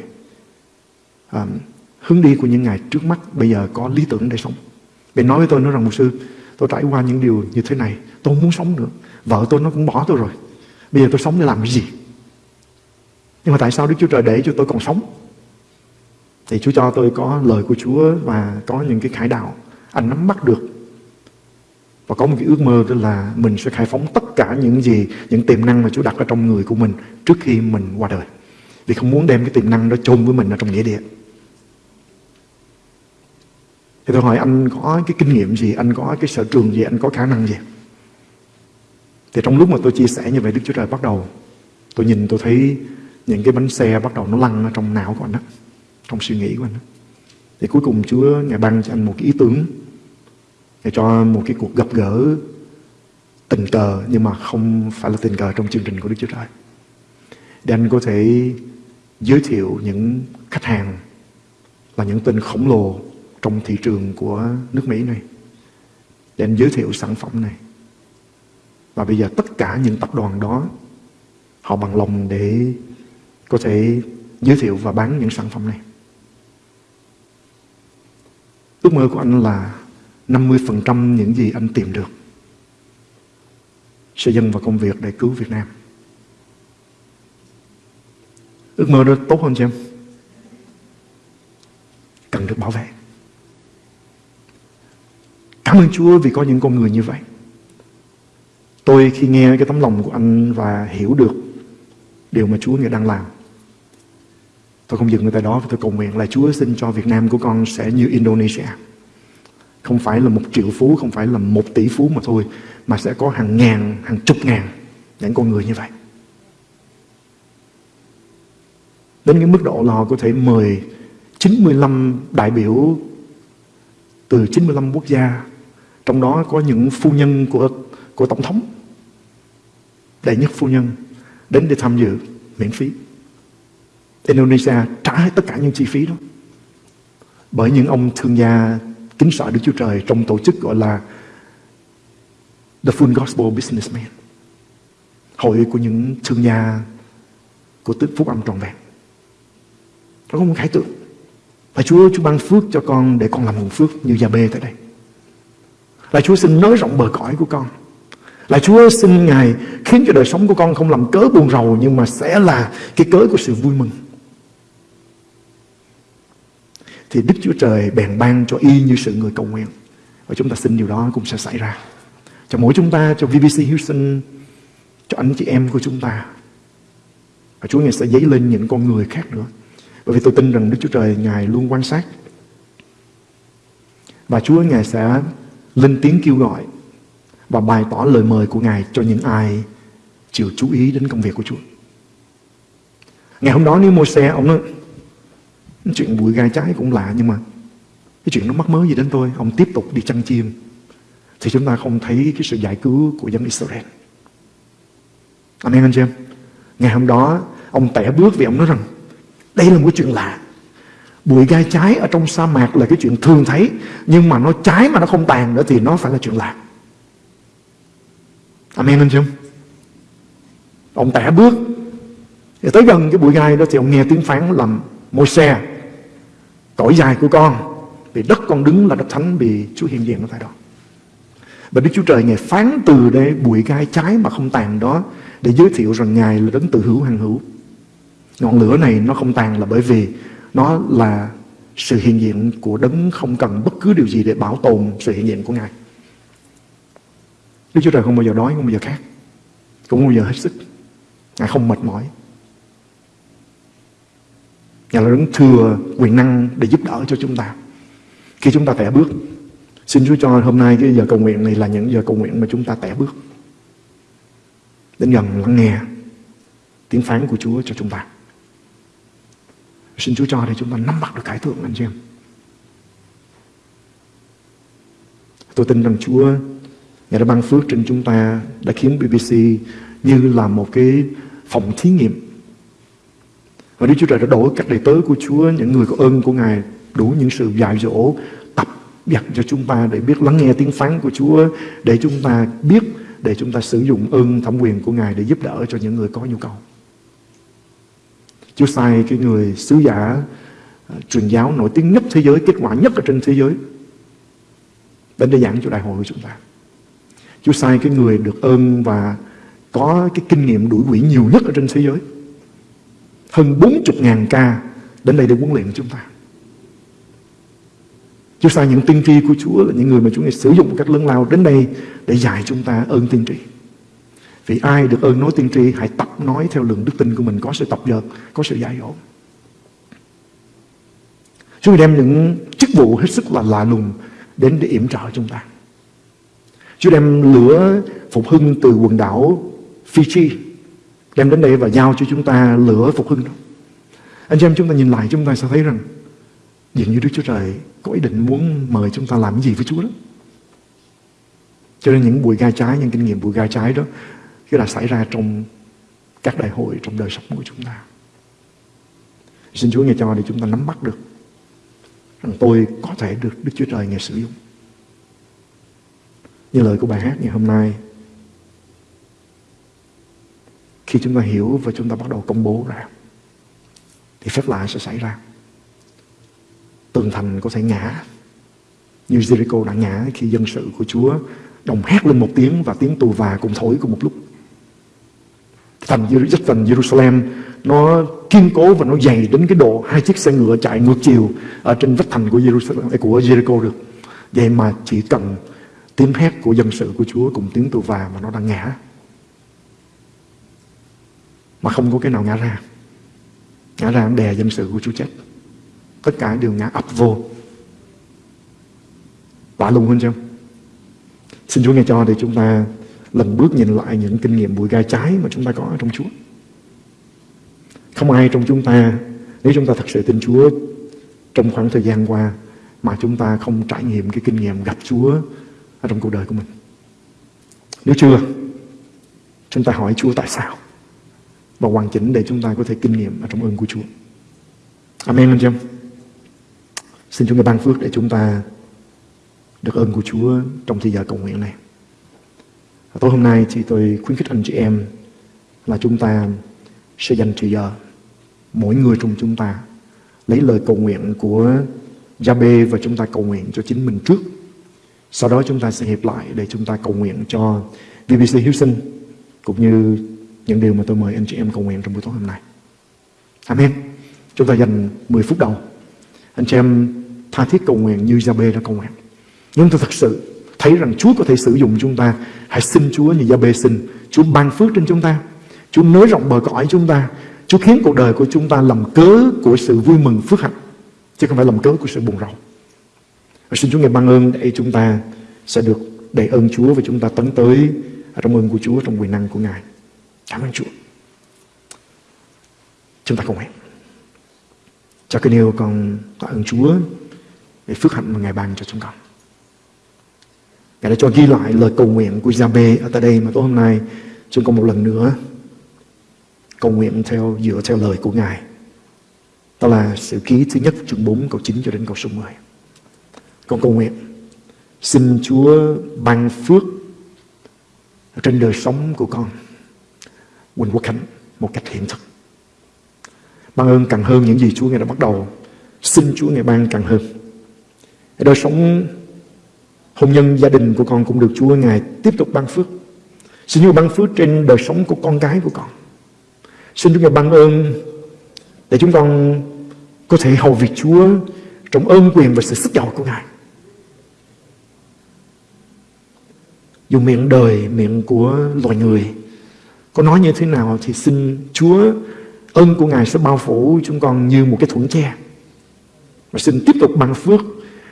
À, hướng đi của những ngày trước mắt bây giờ có lý tưởng để sống. Bên nói với tôi nói rằng một sư, tôi trải qua những điều như thế này, tôi không muốn sống nữa. Vợ tôi nó cũng bỏ tôi rồi. Bây giờ tôi sống để làm cái gì? Nhưng mà tại sao Đức Chúa Trời để cho tôi còn sống? Thì Chúa cho tôi có lời của Chúa và có những cái khải đạo. Anh nắm bắt được. Và có một cái ước mơ đó là mình sẽ khai phóng tất cả những gì, những tiềm năng mà Chúa đặt ở trong người của mình trước khi mình qua đời. Vì không muốn đem cái tiềm năng đó chôn với mình ở trong nghĩa địa. Thì tôi hỏi anh có cái kinh nghiệm gì, anh có cái sở trường gì, anh có khả năng gì? Thì trong lúc mà tôi chia sẻ như vậy Đức Chúa Trời bắt đầu Tôi nhìn tôi thấy những cái bánh xe bắt đầu nó lăn ở trong não của anh đó Trong suy nghĩ của anh đó. Thì cuối cùng Chúa Ngài ban cho anh một cái ý tưởng Ngài cho một cái cuộc gặp gỡ tình cờ Nhưng mà không phải là tình cờ trong chương trình của Đức Chúa Trời Để anh có thể giới thiệu những khách hàng Là những tên khổng lồ trong thị trường của nước Mỹ này, Để anh giới thiệu sản phẩm này và bây giờ tất cả những tập đoàn đó, họ bằng lòng để có thể giới thiệu và bán những sản phẩm này. Ước mơ của anh là 50% những gì anh tìm được sẽ dâng vào công việc để cứu Việt Nam. Ước mơ đó tốt hơn cho em? Cần được bảo vệ. Cảm ơn Chúa vì có những con người như vậy. Tôi khi nghe cái tấm lòng của anh và hiểu được điều mà Chúa người đang làm. Tôi không dừng ở tại đó và tôi cầu nguyện là Chúa xin cho Việt Nam của con sẽ như Indonesia. Không phải là một triệu phú, không phải là một tỷ phú mà thôi, mà sẽ có hàng ngàn, hàng chục ngàn những con người như vậy. Đến cái mức độ là họ có thể mời 95 đại biểu từ 95 quốc gia, trong đó có những phu nhân của của Tổng thống đệ nhất phu nhân đến để tham dự miễn phí. Indonesia trả hết tất cả những chi phí đó. Bởi những ông thương gia kính sợ Đức Chúa Trời trong tổ chức gọi là The Full Gospel Businessman. Hội của những thương gia của tức phúc âm trọn vẹn. Nó có một khải tượng. Và Chúa, Chúa ban phước cho con để con làm nguồn phước như Gia Bê tại đây. Là Chúa xin nới rộng bờ cõi của con. Là Chúa xin Ngài khiến cho đời sống của con không làm cớ buồn rầu nhưng mà sẽ là cái cớ của sự vui mừng. Thì Đức Chúa Trời bèn ban cho y như sự người cầu nguyện. Và chúng ta xin điều đó cũng sẽ xảy ra. Cho mỗi chúng ta, cho VBC Houston, cho anh chị em của chúng ta. Và Chúa Ngài sẽ dấy lên những con người khác nữa. Bởi vì tôi tin rằng Đức Chúa Trời Ngài luôn quan sát. Và Chúa Ngài sẽ lên tiếng kêu gọi và bày tỏ lời mời của Ngài cho những ai chịu chú ý đến công việc của Chúa. Ngày hôm đó nếu mua xe, ông nói chuyện bụi gai trái cũng lạ nhưng mà cái chuyện nó mắc mớ gì đến tôi, ông tiếp tục đi chăn chim thì chúng ta không thấy cái sự giải cứu của dân Israel. Amen anh chị em. Ngày hôm đó ông tẻ bước vì ông nói rằng đây là một chuyện lạ. Bụi gai trái ở trong sa mạc là cái chuyện thường thấy, nhưng mà nó trái mà nó không tàn nữa thì nó phải là chuyện lạ. Amen, anh chưa? Ông tẻ bước thì tới gần cái bụi gai đó thì ông nghe tiếng phán làm môi xe Cõi dài của con, Vì đất con đứng là đất thánh, vì Chúa hiện diện ở tại đó. Và Đức Chúa Trời Ngài phán từ đây, bụi gai trái mà không tàn đó, để giới thiệu rằng Ngài là đấng tự hữu hằng hữu. Ngọn lửa này nó không tàn là bởi vì nó là sự hiện diện của đấng không cần bất cứ điều gì để bảo tồn sự hiện diện của Ngài. Đức Chúa Trời không bao giờ đói, không bao giờ khát, cũng không bao giờ hết sức. Ngài không mệt mỏi. Ngài là đấng thừa quyền năng để giúp đỡ cho chúng ta. Khi chúng ta tẻ bước, xin Chúa cho hôm nay cái giờ cầu nguyện này là những giờ cầu nguyện mà chúng ta tẻ bước. Đến gần lắng nghe tiếng phán của Chúa cho chúng ta. Xin Chúa cho để chúng ta nắm bắt được cải thượng anh chị em. Tôi tin rằng Chúa Ngài đã ban phước trên chúng ta đã khiến BBC như là một cái phòng thí nghiệm. Và Đức Chúa Trời đã đổi cách đầy tớ của Chúa, những người có ơn của Ngài, đủ những sự dạy dỗ, tập dặn cho chúng ta để biết lắng nghe tiếng phán của Chúa, để chúng ta biết, để chúng ta sử dụng ơn thẩm quyền của Ngài để giúp đỡ cho những người có nhu cầu. Chúa sai cái người sứ giả uh, truyền giáo nổi tiếng nhất thế giới, kết quả nhất ở trên thế giới đến để giảng cho đại hội của chúng ta. Chúa sai cái người được ơn và có cái kinh nghiệm đuổi quỷ nhiều nhất ở trên thế giới. Hơn 40.000 ca đến đây để huấn luyện chúng ta. Chúa sai những tiên tri của Chúa là những người mà Chúa ngày sử dụng một cách lớn lao đến đây để dạy chúng ta ơn tiên tri. Vì ai được ơn nói tiên tri hãy tập nói theo lượng đức tin của mình có sự tập dợt, có sự giải dỗ. Chúa đem những chức vụ hết sức là lạ lùng đến để yểm trợ chúng ta. Chúa đem lửa phục hưng từ quần đảo Fiji đem đến đây và giao cho chúng ta lửa phục hưng đó. Anh chị em chúng ta nhìn lại chúng ta sẽ thấy rằng dường như Đức Chúa Trời có ý định muốn mời chúng ta làm cái gì với Chúa đó. Cho nên những bụi gai trái, những kinh nghiệm bụi gai trái đó khi là xảy ra trong các đại hội trong đời sống của chúng ta. Xin Chúa nghe cho để chúng ta nắm bắt được rằng tôi có thể được Đức Chúa Trời nghe sử dụng. Như lời của bài hát ngày hôm nay, Khi chúng ta hiểu và chúng ta bắt đầu công bố ra, Thì phép lạ sẽ xảy ra Tường thành có thể ngã, Như Jericho đã ngã khi dân sự của Chúa Đồng hét lên một tiếng và tiếng tù và cùng thổi cùng một lúc Thành thành Jerusalem nó kiên cố và nó dày đến cái độ hai chiếc xe ngựa chạy ngược chiều ở trên vách thành của Jerusalem à, của Jericho được. Vậy mà chỉ cần tiếng hét của dân sự của Chúa cùng tiếng tù và mà nó đang ngã. Mà không có cái nào ngã ra. Ngã ra đè dân sự của Chúa chết. Tất cả đều ngã ập vô. Lạ lùng hơn chưa? Xin Chúa nghe cho để chúng ta lần bước nhìn lại những kinh nghiệm bụi gai trái mà chúng ta có ở trong Chúa. Không ai trong chúng ta, nếu chúng ta thật sự tin Chúa trong khoảng thời gian qua mà chúng ta không trải nghiệm cái kinh nghiệm gặp Chúa ở trong cuộc đời của mình. Nếu chưa, chúng ta hỏi Chúa tại sao và hoàn chỉnh để chúng ta có thể kinh nghiệm ở trong ơn của Chúa. Amen anh chị em. Xin Chúa ta ban phước để chúng ta được ơn của Chúa trong thời giờ cầu nguyện này. Tối hôm nay thì tôi khuyến khích anh chị em là chúng ta sẽ dành thời giờ, mỗi người trong chúng ta, lấy lời cầu nguyện của Gia-bê và chúng ta cầu nguyện cho chính mình trước sau đó chúng ta sẽ hiệp lại để chúng ta cầu nguyện cho BBC Hiếu Sinh cũng như những điều mà tôi mời anh chị em cầu nguyện trong buổi tối hôm nay. Amen. Chúng ta dành 10 phút đầu. Anh chị em tha thiết cầu nguyện như Gia-bê đã cầu nguyện. Nhưng tôi thật sự thấy rằng Chúa có thể sử dụng chúng ta. Hãy xin Chúa như Gia-bê xin. Chúa ban phước trên chúng ta. Chúa nới rộng bờ cõi chúng ta. Chúa khiến cuộc đời của chúng ta làm cớ của sự vui mừng phước hạnh. Chứ không phải làm cớ của sự buồn rầu. Và xin Chúa ngài ban ơn để chúng ta sẽ được đầy ơn Chúa và chúng ta tấn tới trong ơn của Chúa trong quyền năng của Ngài. Cảm ơn Chúa. Chúng ta cùng hẹn. Cho cái điều con tạ ơn Chúa để phước hạnh mà Ngài ban cho chúng con. Ngài đã cho ghi lại lời cầu nguyện của Gia-bê ở tại đây mà tối hôm nay chúng con một lần nữa cầu nguyện theo, dựa theo lời của Ngài. Đó là sự ký thứ nhất, chương 4 câu 9 cho đến câu số 10. Con cầu nguyện, xin Chúa ban phước trên đời sống của con, Quỳnh Quốc Khánh, một cách hiện thực. Ban ơn càng hơn những gì Chúa Ngài đã bắt đầu. Xin Chúa Ngài ban càng hơn. đời sống hôn nhân gia đình của con cũng được Chúa Ngài tiếp tục ban phước. Xin Chúa ban phước trên đời sống của con cái của con. Xin Chúa Ngài ban ơn để chúng con có thể hầu việc Chúa trong ơn quyền và sự sức giàu của Ngài. Dù miệng đời, miệng của loài người có nói như thế nào thì xin Chúa ơn của Ngài sẽ bao phủ chúng con như một cái thuẫn che. Và xin tiếp tục ban phước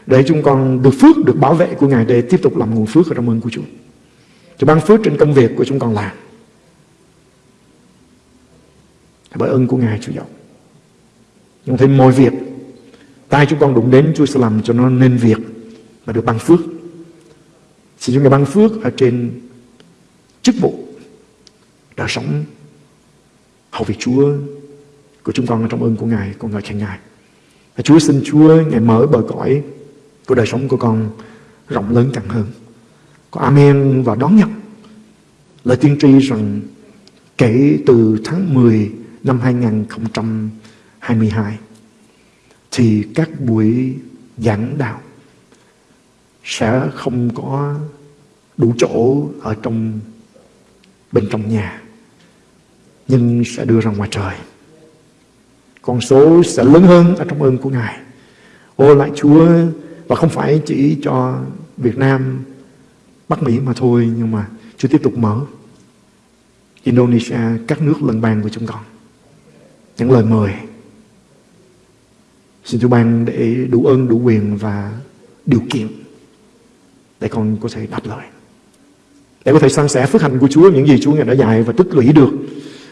để chúng con được phước, được bảo vệ của Ngài để tiếp tục làm nguồn phước ở trong ơn của Chúa. Cho ban phước trên công việc của chúng con làm. Bởi ơn của Ngài Chúa giàu. Nhưng thêm mọi việc tay chúng con đụng đến Chúa sẽ làm cho nó nên việc và được ban phước. Xin Chúa Ngài ban phước ở trên chức vụ đời sống hầu việc Chúa của chúng con ở trong ơn của Ngài, con ngợi khen Ngài. Chúa xin Chúa Ngài mở bờ cõi của đời sống của con rộng lớn càng hơn. Có Amen và đón nhận lời tiên tri rằng kể từ tháng 10 năm 2022 thì các buổi giảng đạo sẽ không có đủ chỗ ở trong bên trong nhà, nhưng sẽ đưa ra ngoài trời con số sẽ lớn hơn ở trong ơn của Ngài ô lại Chúa và không phải chỉ cho Việt Nam, Bắc Mỹ mà thôi, nhưng mà Chúa tiếp tục mở Indonesia, các nước lân bang của chúng con. Những lời mời. Xin Chúa ban để đủ ơn, đủ quyền và điều kiện để con có thể đáp lời. Để có thể san sẻ phước hạnh của Chúa, những gì Chúa Ngài đã dạy và tích lũy được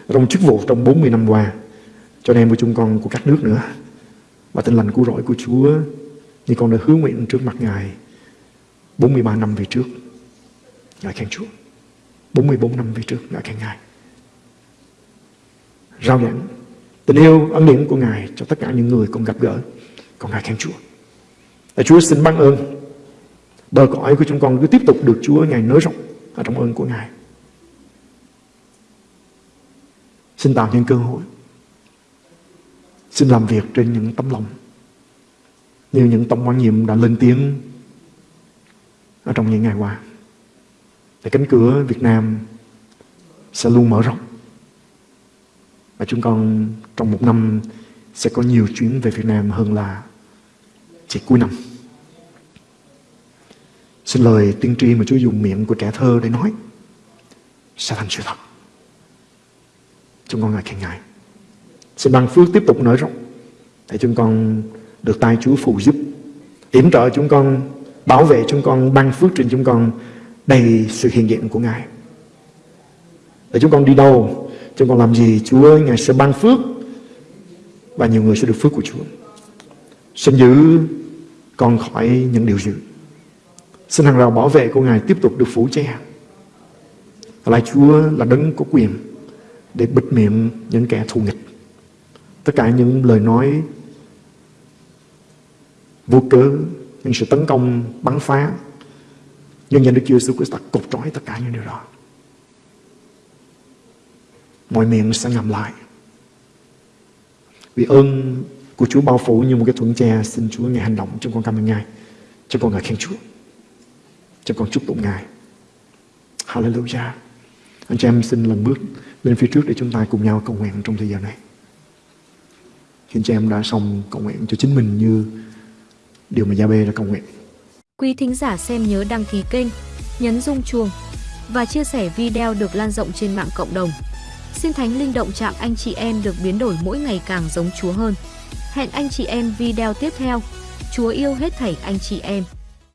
trong chức vụ trong 40 năm qua cho anh em của chúng con, của các nước nữa. Và tinh lành của rỗi của Chúa như con đã hứa nguyện trước mặt Ngài 43 năm về trước. Ngài khen Chúa. 44 năm về trước, Ngài khen Ngài. Rao giảng, tình yêu, ân điển của Ngài cho tất cả những người con gặp gỡ. Con Ngài khen Chúa. Và Chúa xin ban ơn. Bờ cõi của chúng con cứ tiếp tục được Chúa Ngài nới rộng ở trong ơn của Ngài. Xin tạo những cơ hội. Xin làm việc trên những tấm lòng. Như những tổng quan nhiệm đã lên tiếng Ở trong những ngày qua, Để cánh cửa Việt Nam Sẽ luôn mở rộng. Và chúng con trong một năm Sẽ có nhiều chuyến về Việt Nam hơn là Chỉ cuối năm. Xin lời tiên tri mà Chúa dùng miệng của trẻ thơ để nói, Sẽ thành sự thật. Chúng con ngài khen Ngài. Xin ban phước tiếp tục nở rộng, để chúng con được tay Chúa phù giúp, yểm trợ chúng con, bảo vệ chúng con, ban phước trên chúng con đầy sự hiện diện của Ngài. Để chúng con đi đâu, chúng con làm gì, Chúa Ngài sẽ ban phước và nhiều người sẽ được phước của Chúa. Xin giữ con khỏi những điều dữ. Xin hàng rào bảo vệ của Ngài tiếp tục được phủ che. Lại Chúa là đấng có quyền để bịt miệng những kẻ thù nghịch. Tất cả những lời nói vô cớ, những sự tấn công, bắn phá, nhân danh Đức Chúa Jesus Christ cột trói tất cả những điều đó. Mọi miệng sẽ ngầm lại. Vì ơn của Chúa bao phủ như một cái thuận tre, xin Chúa Ngài hành động trong con cảm ơn Ngài. Cho con ngợi khen Chúa. Cho con chúc tụng Ngài. Hallelujah. Anh chị em xin lần bước lên phía trước để chúng ta cùng nhau cầu nguyện trong thời gian này. Khi anh chị em đã xong cầu nguyện cho chính mình như điều mà Gia Bê đã cầu nguyện. Quý thính giả xem nhớ đăng ký kênh, nhấn rung chuông và chia sẻ video được lan rộng trên mạng cộng đồng. Xin Thánh Linh động chạm anh chị em được biến đổi mỗi ngày càng giống Chúa hơn. Hẹn anh chị em video tiếp theo. Chúa yêu hết thảy anh chị em.